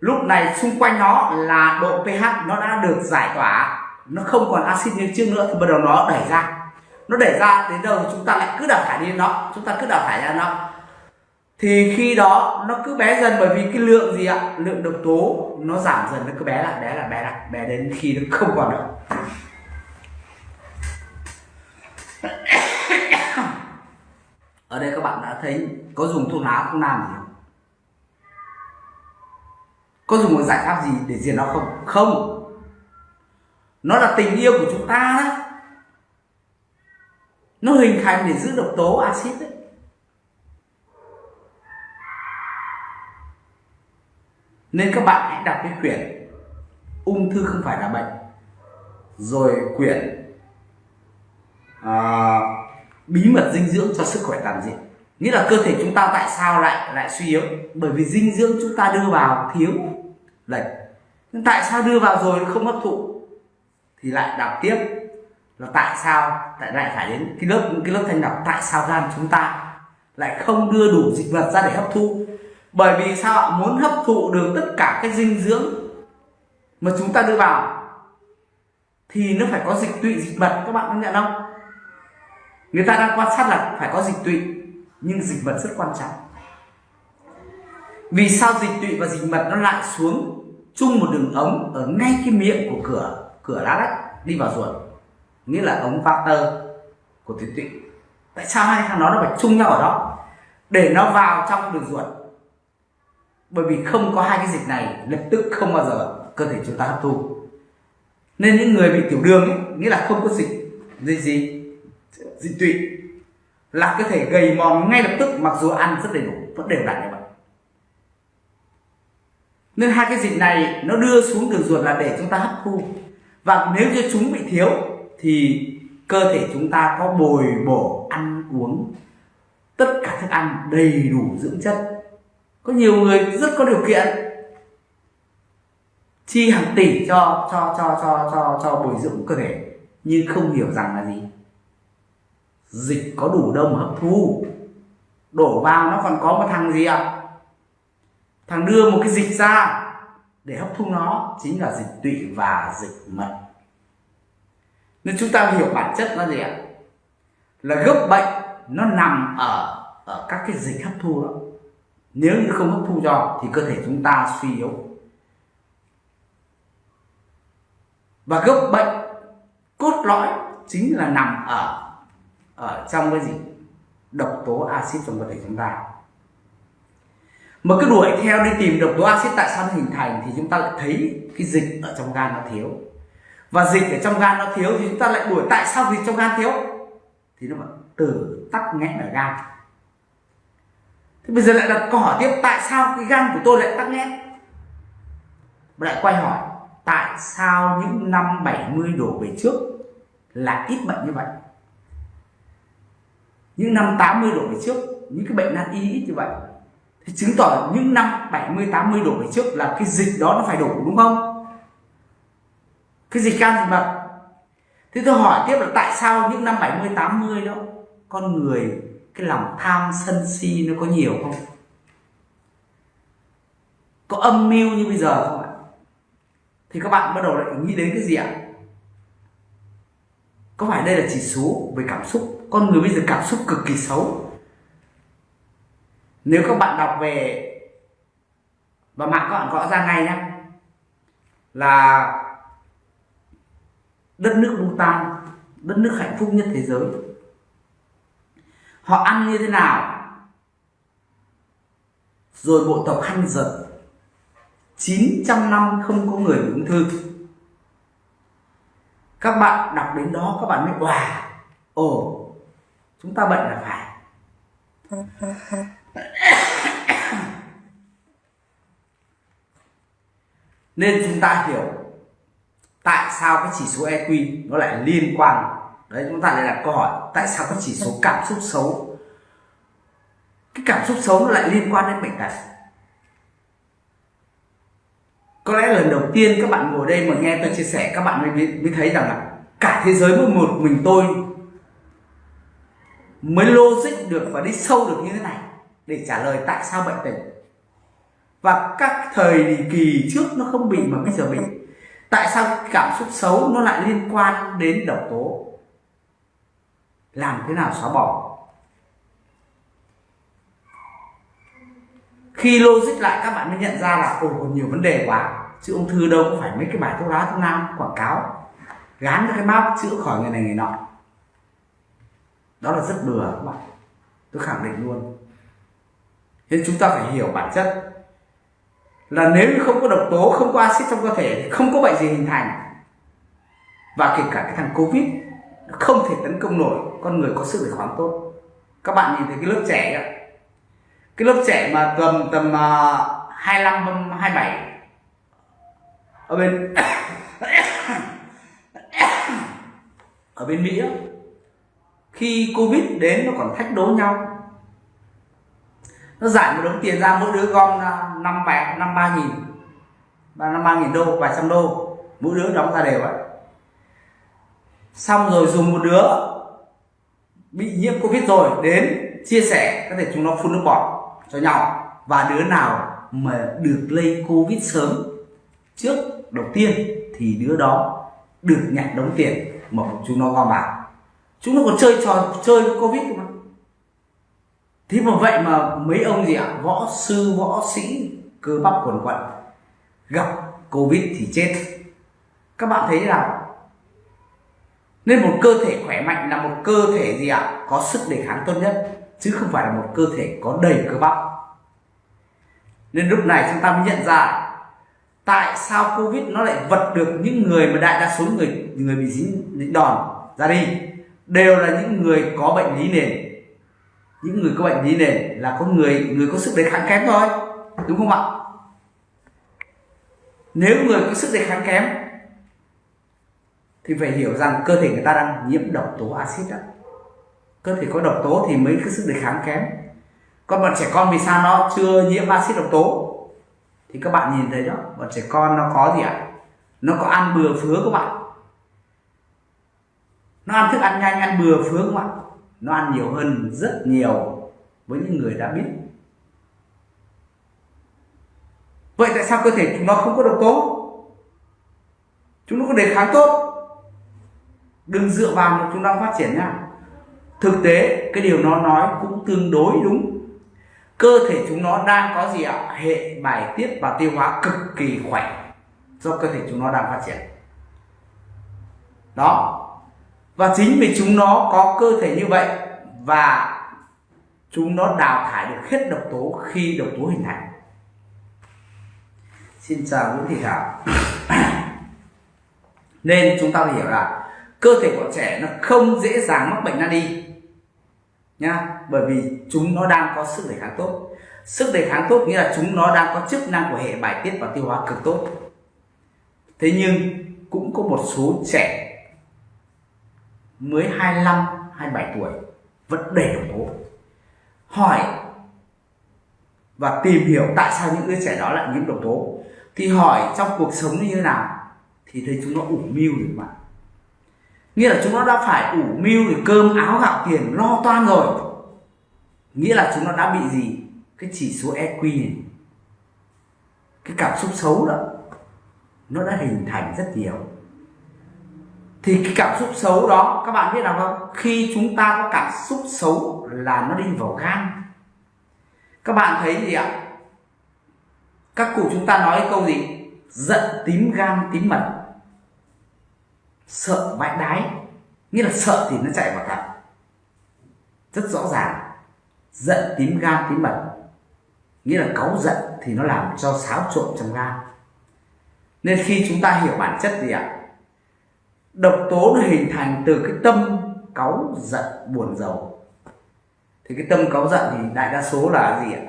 Lúc này xung quanh nó là độ pH nó đã được giải tỏa. Nó không còn axit như trước nữa thì bắt đầu nó đẩy ra. Nó đẩy ra đến đâu chúng ta lại cứ đào thải đi nó. Chúng ta cứ đào thải ra nó. Thì khi đó nó cứ bé dần bởi vì cái lượng gì ạ? Lượng độc tố nó giảm dần, nó cứ bé lại bé lại bé lại, bé đến khi nó không còn nữa ở đây các bạn đã thấy có dùng thuốc lá không làm gì không? Có dùng một giải pháp gì để diệt nó không? Không. Nó là tình yêu của chúng ta đó. Nó hình thành để giữ độc tố axit đấy. Nên các bạn hãy đọc cái quyển ung thư không phải là bệnh. Rồi quyển uh, bí mật dinh dưỡng cho sức khỏe toàn diện. Nghĩa là cơ thể chúng ta tại sao lại lại suy yếu? Bởi vì dinh dưỡng chúng ta đưa vào thiếu lệch. Nhưng tại sao đưa vào rồi không hấp thụ? Thì lại đọc tiếp là tại sao tại lại phải đến cái lớp cái lớp thanh đọc tại sao gan chúng ta lại không đưa đủ dịch vật ra để hấp thu? Bởi vì sao ạ? Muốn hấp thụ được tất cả cái dinh dưỡng mà chúng ta đưa vào thì nó phải có dịch tụy dịch vật. Các bạn có nhận không? Người ta đang quan sát là phải có dịch tụy nhưng dịch mật rất quan trọng. Vì sao dịch tụy và dịch mật nó lại xuống chung một đường ống ở ngay cái miệng của cửa cửa lá đất đi vào ruột? Nghĩa là ống Vater của tuyến tụy. Tại sao hai thằng nó nó phải chung nhau ở đó? Để nó vào trong đường ruột. Bởi vì không có hai cái dịch này lập tức không bao giờ cơ thể chúng ta hấp thu. Nên những người bị tiểu đường ấy, nghĩa là không có dịch gì gì? Dị tụy là cơ thể gầy mòn ngay lập tức, mặc dù ăn rất đầy đủ, vẫn đều đặn như vậy. Nên hai cái dịch này nó đưa xuống đường ruột là để chúng ta hấp thu. Và nếu như chúng bị thiếu thì cơ thể chúng ta có bồi bổ ăn uống tất cả thức ăn đầy đủ dưỡng chất. Có nhiều người rất có điều kiện chi hàng tỷ cho cho cho cho cho cho bồi dưỡng cơ thể, nhưng không hiểu rằng là gì dịch có đủ đông hấp thu. Đổ vào nó còn có một thằng gì ạ? À? thằng đưa một cái dịch ra để hấp thu nó, chính là dịch tụy và dịch mật. Nên chúng ta hiểu bản chất nó gì ạ? Là gốc bệnh nó nằm ở ở các cái dịch hấp thu đó. Nếu như không hấp thu cho thì cơ thể chúng ta suy yếu. Và gốc bệnh cốt lõi chính là nằm ở ở trong cái gì? Độc tố axit trong cơ thể chúng ta. Mà cứ đuổi theo đi tìm độc tố axit tại sao nó hình thành thì chúng ta lại thấy cái dịch ở trong gan nó thiếu. Và dịch ở trong gan nó thiếu thì chúng ta lại đuổi tại sao dịch trong gan thiếu? Thì nó bảo, từ tắc nghẽn ở gan. Thế bây giờ lại đặt câu hỏi tiếp, tại sao cái gan của tôi lại tắc nghẽn? Lại quay hỏi, tại sao những năm 70 đổ về trước là ít bệnh như vậy? Những năm 80 đổ về trước, những cái bệnh nan y ít như vậy. Thì chứng tỏ những năm 70 80 đổ về trước là cái dịch đó nó phải đủ đúng không? Cái dịch can dịch mật. Thế tôi hỏi tiếp là tại sao những năm 70 80 đó, con người, cái lòng tham sân si nó có nhiều không? Có âm mưu như bây giờ không ạ? Thì các bạn bắt đầu lại nghĩ đến cái gì ạ? Có phải đây là chỉ số về cảm xúc? Con người bây giờ cảm xúc cực kỳ xấu. Nếu các bạn đọc về, và mạng các bạn gõ ra ngay nhé là đất nước Bhutan, đất nước hạnh phúc nhất thế giới. Họ ăn như thế nào? Rồi bộ tộc khăn giật 900 năm không có người bị ung thư. Các bạn đọc đến đó, các bạn mới, wow, ồ chúng ta bệnh là phải. Nên chúng ta hiểu tại sao cái chỉ số EQ nó lại liên quan. Đấy chúng ta lại đặt câu hỏi tại sao cái chỉ số cảm xúc xấu cái cảm xúc xấu nó lại liên quan đến bệnh tật? Có lẽ lần đầu tiên các bạn ngồi đây mà nghe tôi chia sẻ các bạn mới, mới thấy rằng là cả thế giới mỗi một mình tôi mới logic được và đi sâu được như thế này để trả lời tại sao bệnh tình và các thời kỳ trước nó không bị mà bây giờ bị. Tại sao cảm xúc xấu nó lại liên quan đến độc tố? Làm thế nào xóa bỏ? Khi logic lại, các bạn mới nhận ra là, ồ còn nhiều vấn đề quá. Chứ ung thư đâu có phải mấy cái bài thuốc lá, thuốc nam, quảng cáo. Gán cho cái mác chữa khỏi người này, người nọ đó là rất bừa. Các bạn tôi khẳng định luôn. Nên chúng ta phải hiểu bản chất. Là nếu như không có độc tố không có axit trong cơ thể thì không có bệnh gì hình thành. Và kể cả cái thằng covid không thể tấn công nổi. Con người có sức đề kháng tốt. Các bạn nhìn thấy cái lớp trẻ ấy, cái lớp trẻ mà tầm tầm uh, 25 27 ở bên ở bên Mỹ khi Covid đến nó còn thách đố nhau. Nó giải một đống tiền ra, mỗi đứa gom năm bảy năm ba nghìn. Và năm ba nghìn đô, vài trăm đô. Mỗi đứa đóng ra đều ấy xong rồi dùng một đứa bị nhiễm covid rồi đến chia sẻ, có thể chúng nó phun nước bọt cho nhau. Và đứa nào mà được lây covid sớm trước đầu tiên thì đứa đó được nhận đống tiền mà chúng nó gom vào chúng nó còn chơi trò, chơi covid mà. Thế mà vậy mà mấy ông gì ạ? Võ sư, võ sĩ, cơ bắp quần quận, gặp covid thì chết. Các bạn thấy thế nào? Nên một cơ thể khỏe mạnh là một cơ thể gì ạ? Có sức đề kháng tốt nhất, chứ không phải là một cơ thể có đầy cơ bắp. Nên lúc này chúng ta mới nhận ra tại sao covid nó lại vật được những người mà đại đa số người người bị dính đòn ra đi đều là những người có bệnh lý nền. Những người có bệnh lý nền là có người người có sức đề kháng kém thôi, đúng không ạ? Nếu người có sức đề kháng kém, thì phải hiểu rằng cơ thể người ta đang nhiễm độc tố axit đó. Cơ thể có độc tố thì mới có sức đề kháng kém. Còn bọn trẻ con vì sao? Nó chưa nhiễm axit độc tố. Thì các bạn nhìn thấy đó, bọn trẻ con nó có gì ạ? Nó có ăn bừa phứa các bạn nó ăn thức ăn nhanh, ăn bừa phướng không ạ nó ăn nhiều hơn rất nhiều với những người đã biết. Vậy tại sao cơ thể chúng nó không có độc tố? Chúng nó có đề kháng tốt. Đừng dựa vào mà chúng nó phát triển nha thực tế, cái điều nó nói cũng tương đối đúng. Cơ thể chúng nó đang có gì ạ? Hệ bài tiết và tiêu hóa cực kỳ khỏe do cơ thể chúng nó đang phát triển. Đó và chính vì chúng nó có cơ thể như vậy và chúng nó đào thải được hết độc tố khi độc tố hình thành. Xin chào Nguyễn Thị Thảo. Nên chúng ta phải hiểu là cơ thể của trẻ nó không dễ dàng mắc bệnh nan y, nhá. Bởi vì chúng nó đang có sức đề kháng tốt. Sức đề kháng tốt nghĩa là chúng nó đang có chức năng của hệ bài tiết và tiêu hóa cực tốt. Thế nhưng cũng có một số trẻ mới 25 27 tuổi vẫn đầy độc tố hỏi và tìm hiểu tại sao những đứa trẻ đó lại nhiễm độc tố. Thì hỏi trong cuộc sống như thế nào thì thấy chúng nó ủ mưu được mà, nghĩa là chúng nó đã phải ủ mưu thì cơm áo gạo tiền lo toan rồi. Nghĩa là chúng nó đã bị gì? Cái chỉ số EQ này cái cảm xúc xấu đó nó đã hình thành rất nhiều thì cái cảm xúc xấu đó, các bạn biết nào không? Khi chúng ta có cảm xúc xấu là nó đi vào gan. Các bạn thấy gì ạ? Các cụ chúng ta nói câu gì? Giận tím gan tím mật. Sợ vãi đái. Nghĩa là sợ thì nó chạy vào thận. Rất rõ ràng. Giận tím gan tím mật. Nghĩa là cáu giận thì nó làm cho xáo trộn trong gan. Nên khi chúng ta hiểu bản chất gì ạ? Độc tố nó hình thành từ cái tâm cáu giận buồn giàu. Thì cái tâm cáu giận thì đại đa số là gì ạ?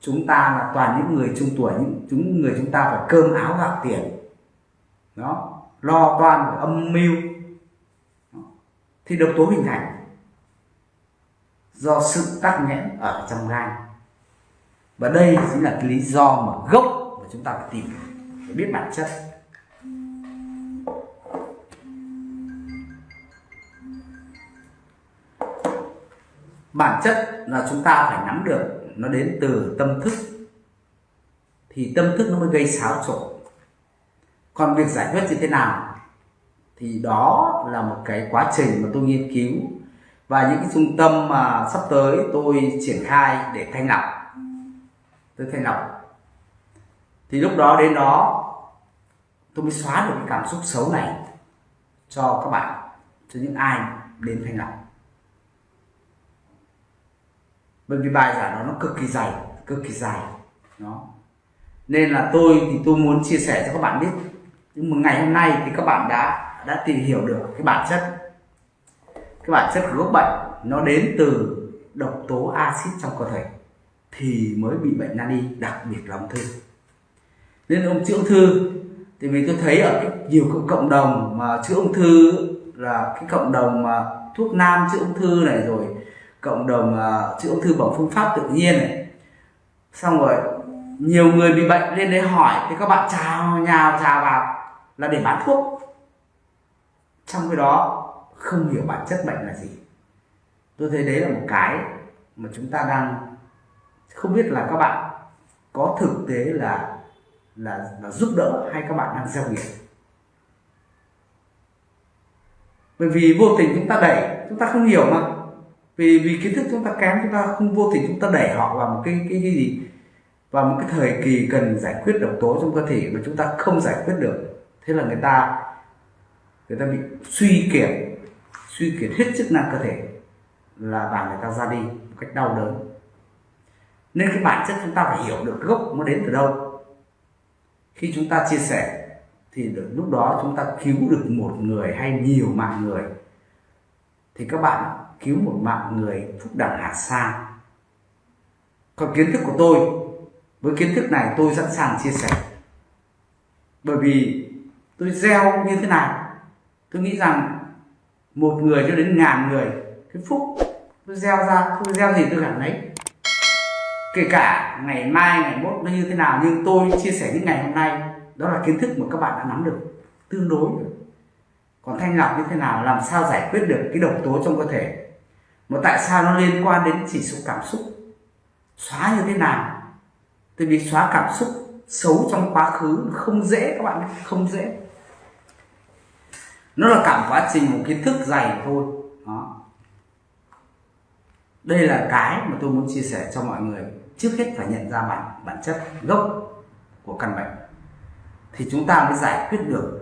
Chúng ta là toàn những người trung tuổi, những chúng người chúng ta phải cơm áo gạo tiền. Đó, lo toan âm mưu. Thì độc tố hình thành do sự tắc nghẽn ở trong gan. Và đây chính là cái lý do mà gốc mà chúng ta phải tìm phải biết bản chất. Bản chất là chúng ta phải nắm được nó đến từ tâm thức. Thì tâm thức nó mới gây xáo trộn. Còn việc giải quyết như thế nào thì đó là một cái quá trình mà tôi nghiên cứu và những cái trung tâm mà sắp tới tôi triển khai để thanh lọc tôi thanh lọc thì lúc đó đến đó, tôi mới xóa được cái cảm xúc xấu này cho các bạn, cho những ai đến thanh lọc bởi vì bài giảng đó nó cực kỳ dày, cực kỳ dài. Nó nên là tôi thì tôi muốn chia sẻ cho các bạn biết. Nhưng mà ngày hôm nay thì các bạn đã đã tìm hiểu được cái bản chất. Cái bản chất của gốc bệnh, nó đến từ độc tố axit trong cơ thể, thì mới bị bệnh nan y, đặc biệt là ung thư. Nên ông chữa ung thư thì mình tôi thấy ở nhiều cộng đồng mà chữa ung thư là cái cộng đồng mà thuốc nam chữa ung thư này rồi cộng đồng à, uh, chữa ung thư bằng phương pháp tự nhiên này. Xong rồi nhiều người bị bệnh lên đấy hỏi thì các bạn chào nhào chào vào là để bán thuốc. Trong cái đó không hiểu bản chất bệnh là gì. Tôi thấy đấy là một cái mà chúng ta đang không biết là các bạn có thực tế là là, là giúp đỡ hay các bạn đang gieo nghiệp bởi vì vô tình chúng ta đẩy chúng ta không hiểu mà vì vì kiến thức chúng ta kém chúng ta không vô tình chúng ta đẩy họ vào một cái cái, gì? Vào một cái thời kỳ cần giải quyết độc tố trong cơ thể mà chúng ta không giải quyết được. Thế là người ta người ta bị suy kiệt suy kiệt hết chức năng cơ thể là và người ta ra đi một cách đau đớn. Nên cái bản chất chúng ta phải hiểu được gốc nó đến từ đâu. Khi chúng ta chia sẻ thì được lúc đó chúng ta cứu được một người hay nhiều mạng người thì các bạn cứu một mạng người phúc đẳng hà xa còn kiến thức của tôi, với kiến thức này tôi sẵn sàng chia sẻ. Bởi vì tôi gieo như thế này, tôi nghĩ rằng một người cho đến ngàn người, cái phúc, tôi gieo ra, tôi gieo gì tôi cảm thấy kể cả ngày mai, ngày mốt nó như thế nào, nhưng tôi chia sẻ những ngày hôm nay, đó là kiến thức mà các bạn đã nắm được, tương đối còn thanh lọc như thế nào, làm sao giải quyết được cái độc tố trong cơ thể? Mà tại sao nó liên quan đến chỉ số cảm xúc? Xóa như thế nào? Tại vì xóa cảm xúc xấu trong quá khứ không dễ các bạn không dễ. Nó là cả quá trình, một kiến thức dày thôi. Đó. Đây là cái mà tôi muốn chia sẻ cho mọi người. Trước hết phải nhận ra bản bản chất gốc của căn bệnh. Thì chúng ta mới giải quyết được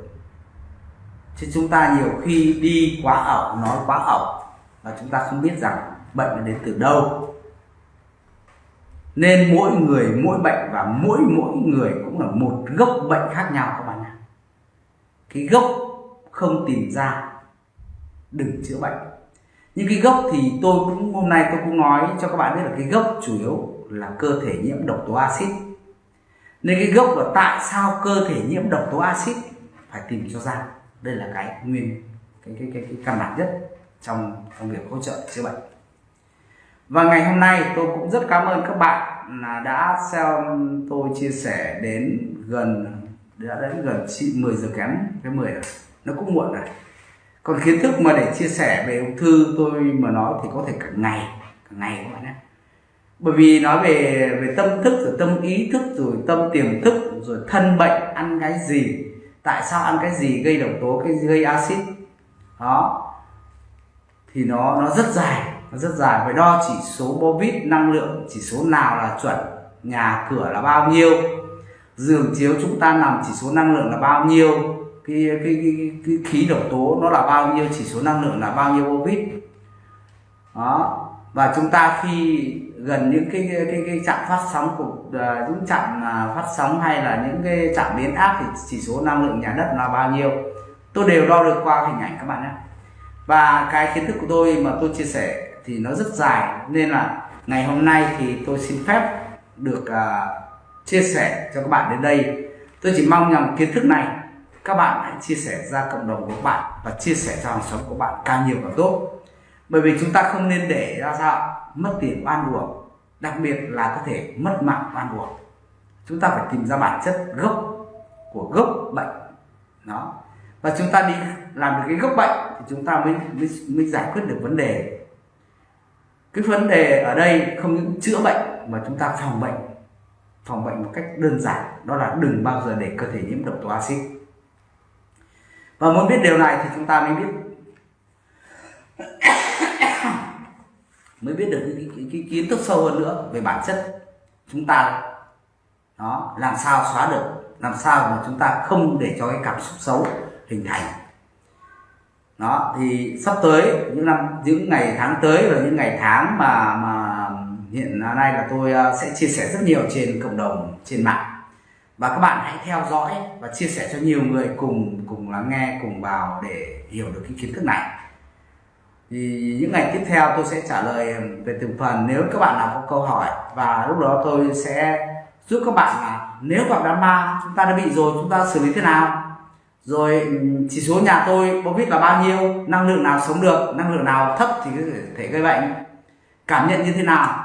chứ chúng ta nhiều khi đi quá ẩu, nói quá ẩu và chúng ta không biết rằng bệnh nó đến từ đâu. Nên mỗi người, mỗi bệnh và mỗi mỗi người cũng là một gốc bệnh khác nhau các bạn ạ. Cái gốc không tìm ra, đừng chữa bệnh. Nhưng cái gốc thì tôi cũng, hôm nay tôi cũng nói cho các bạn biết là cái gốc chủ yếu là cơ thể nhiễm độc tố axit. Nên cái gốc là tại sao cơ thể nhiễm độc tố axit phải tìm cho ra? Đây là cái nguyên cái cái cái, cái căn bản nhất trong trong việc hỗ trợ chữa bệnh. Và ngày hôm nay tôi cũng rất cảm ơn các bạn là đã xem tôi chia sẻ đến gần đã đến gần 10 giờ kém cái 10 rồi à? nó cũng muộn rồi còn kiến thức mà để chia sẻ về ung thư tôi mà nói thì có thể cả ngày cả ngày các bạn nhé. Bởi vì nói về về tâm thức rồi tâm ý thức rồi tâm tiềm thức rồi thân bệnh ăn cái gì tại sao ăn cái gì gây độc tố cái gây axit? Đó. Thì nó nó rất dài nó rất dài. Phải đo chỉ số bovit năng lượng chỉ số nào là chuẩn nhà cửa là bao nhiêu? Giường chiếu chúng ta nằm chỉ số năng lượng là bao nhiêu? Cái cái, cái, cái khí độc tố nó là bao nhiêu? Chỉ số năng lượng là bao nhiêu bovit đó. Và chúng ta khi gần những cái cái cái, cái trạm phát sóng của uh, những trạm uh, phát sóng hay là những cái trạm biến áp thì chỉ số năng lượng nhà đất là bao nhiêu? Tôi đều đo được qua hình ảnh các bạn nhé. Và cái kiến thức của tôi mà tôi chia sẻ thì nó rất dài nên là ngày hôm nay thì tôi xin phép được uh, chia sẻ cho các bạn đến đây. Tôi chỉ mong rằng kiến thức này các bạn hãy chia sẻ ra cộng đồng của các bạn và chia sẻ cho hàng xóm của bạn càng nhiều càng tốt bởi vì chúng ta không nên để ra sao? Mất tiền oan uổng đặc biệt là có thể mất mạng oan uổng. Chúng ta phải tìm ra bản chất gốc của gốc bệnh. Nó và chúng ta đi làm được cái gốc bệnh thì chúng ta mới mới, mới giải quyết được vấn đề. Cái vấn đề ở đây không những chữa bệnh mà chúng ta phòng bệnh. Phòng bệnh một cách đơn giản đó là đừng bao giờ để cơ thể nhiễm độc tố axit. Và muốn biết điều này thì chúng ta mới biết mới biết được cái, cái, cái kiến thức sâu hơn nữa về bản chất chúng ta. Đó làm sao xóa được làm sao mà chúng ta không để cho cái cảm xúc xấu hình thành. Đó thì sắp tới những năm những ngày tháng tới và những ngày tháng mà mà hiện nay là tôi à, sẽ chia sẻ rất nhiều trên cộng đồng trên mạng. Và các bạn hãy theo dõi và chia sẻ cho nhiều người cùng cùng lắng nghe cùng vào để hiểu được cái kiến thức này thì những ngày tiếp theo tôi sẽ trả lời ừ, về từng phần nếu các bạn nào có câu hỏi. Và lúc đó tôi sẽ giúp các bạn là nếu gặp đám ma chúng ta đã bị rồi, chúng ta xử lý thế nào? Rồi ừ, chỉ số nhà tôi có biết là bao nhiêu? Năng lượng nào sống được? Năng lượng nào thấp thì có thể gây bệnh? Cảm nhận như thế nào?